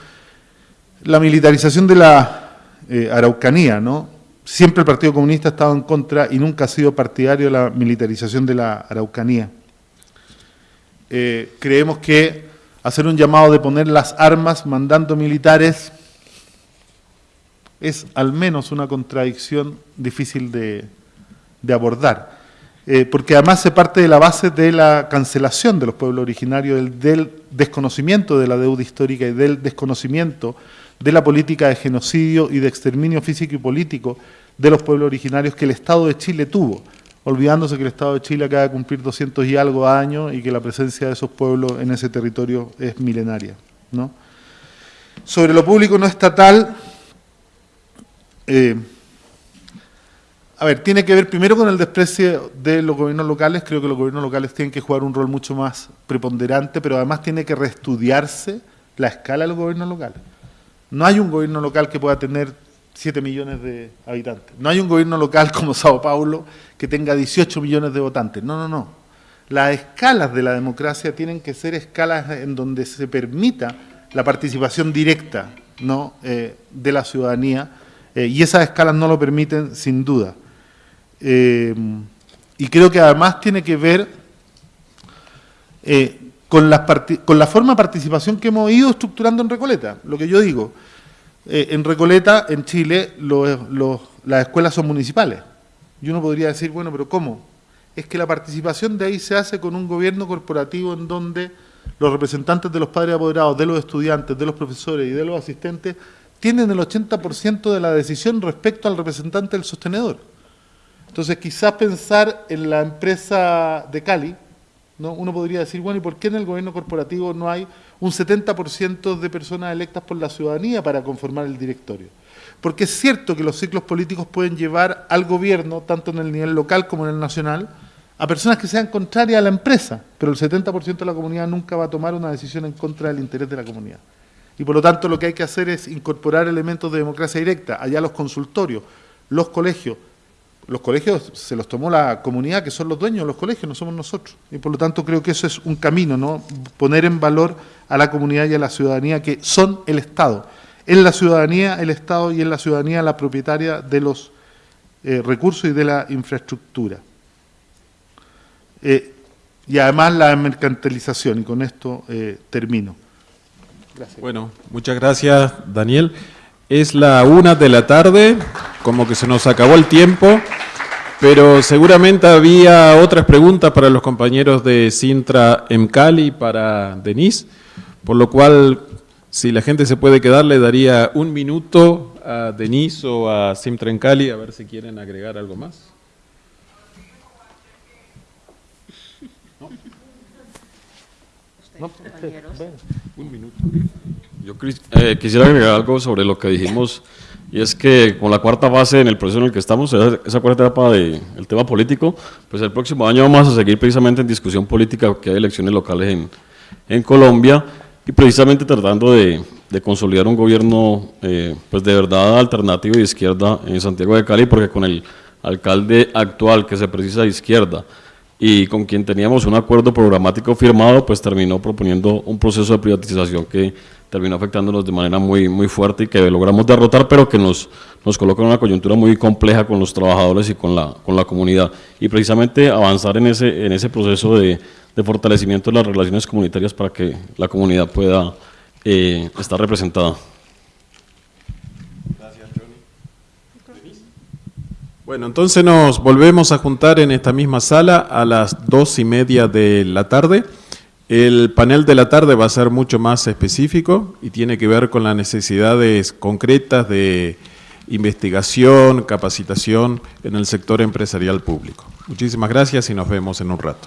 la militarización de la eh, Araucanía, ¿no? Siempre el Partido Comunista ha estado en contra y nunca ha sido partidario de la militarización de la Araucanía. Eh, creemos que hacer un llamado de poner las armas mandando militares es al menos una contradicción difícil de, abordar. Eh, porque además se parte de la base de la cancelación de los pueblos originarios, del, desconocimiento de la deuda histórica y del desconocimiento de la política de genocidio y de exterminio físico y político de los pueblos originarios que el Estado de Chile tuvo, olvidándose que el Estado de Chile acaba de cumplir 200 y algo años y que la presencia de esos pueblos en ese territorio es milenaria. ¿no? Sobre lo público no estatal, eh, a ver, tiene que ver primero con el desprecio de los gobiernos locales. Creo que los gobiernos locales tienen que jugar un rol mucho más preponderante, pero además tiene que reestudiarse la escala de los gobiernos locales. No hay un gobierno local que pueda tener 7 millones de habitantes. No hay un gobierno local como Sao Paulo que tenga 18 millones de votantes. No, no, no. Las escalas de la democracia tienen que ser escalas en donde se permita la participación directa. Eh, de la ciudadanía eh, y esas escalas no lo permiten sin duda. Eh, y creo que además tiene que ver eh, con, la con la forma de participación que hemos ido estructurando en Recoleta. Lo que yo digo, eh, en Recoleta, en Chile, las escuelas son municipales. Y uno podría decir, bueno, pero ¿cómo? Es que la participación de ahí se hace con un gobierno corporativo en donde los representantes de los padres apoderados, de los estudiantes, de los profesores y de los asistentes tienen el 80% de la decisión respecto al representante del sostenedor. Entonces, quizás pensar en la empresa de Cali, ¿no? uno podría decir, bueno, ¿y por qué en el gobierno corporativo no hay un 70% de personas electas por la ciudadanía para conformar el directorio? Porque es cierto que los ciclos políticos pueden llevar al gobierno, tanto en el nivel local como en el nacional, a personas que sean contrarias a la empresa, pero el 70% de la comunidad nunca va a tomar una decisión en contra del interés de la comunidad. Y por lo tanto lo que hay que hacer es incorporar elementos de democracia directa, allá los consultorios, los colegios, los colegios se los tomó la comunidad, que son los dueños de los colegios, no somos nosotros. Y por lo tanto creo que eso es un camino, ¿no? Poner en valor a la comunidad y a la ciudadanía que son el Estado. En la ciudadanía el Estado y en la ciudadanía la propietaria de los eh, recursos y de la infraestructura. Eh, y además la mercantilización, y con esto eh, termino. Gracias. Bueno, muchas gracias, Daniel. Es la una de la tarde, como que se nos acabó el tiempo, pero seguramente había otras preguntas para los compañeros de Sintra Emcali y para Denise, por lo cual, si la gente se puede quedar, le daría un minuto a Denise o a Sintra Emcali a ver si quieren agregar algo más. ¿No? Un minuto. Yo eh, quisiera agregar algo sobre lo que dijimos, y es que con la cuarta fase en el proceso en el que estamos, esa, cuarta etapa del tema político, pues el próximo año vamos a seguir precisamente en discusión política, que hay elecciones locales en, en Colombia, y precisamente tratando de, de consolidar un gobierno eh, pues de verdad alternativo de izquierda en Santiago de Cali, porque con el alcalde actual que se precisa de izquierda, y con quien teníamos un acuerdo programático firmado, pues terminó proponiendo un proceso de privatización que terminó afectándonos de manera muy, muy fuerte y que logramos derrotar, pero que nos, nos coloca en una coyuntura muy compleja con los trabajadores y con la, con la comunidad. Y precisamente avanzar en ese, en ese proceso de, de fortalecimiento de las relaciones comunitarias para que la comunidad pueda eh, estar representada. Gracias, Johnny. Bueno, entonces nos volvemos a juntar en esta misma sala a las dos y media de la tarde. El panel de la tarde va a ser mucho más específico y tiene que ver con las necesidades concretas de investigación, capacitación en el sector empresarial público. Muchísimas gracias y nos vemos en un rato.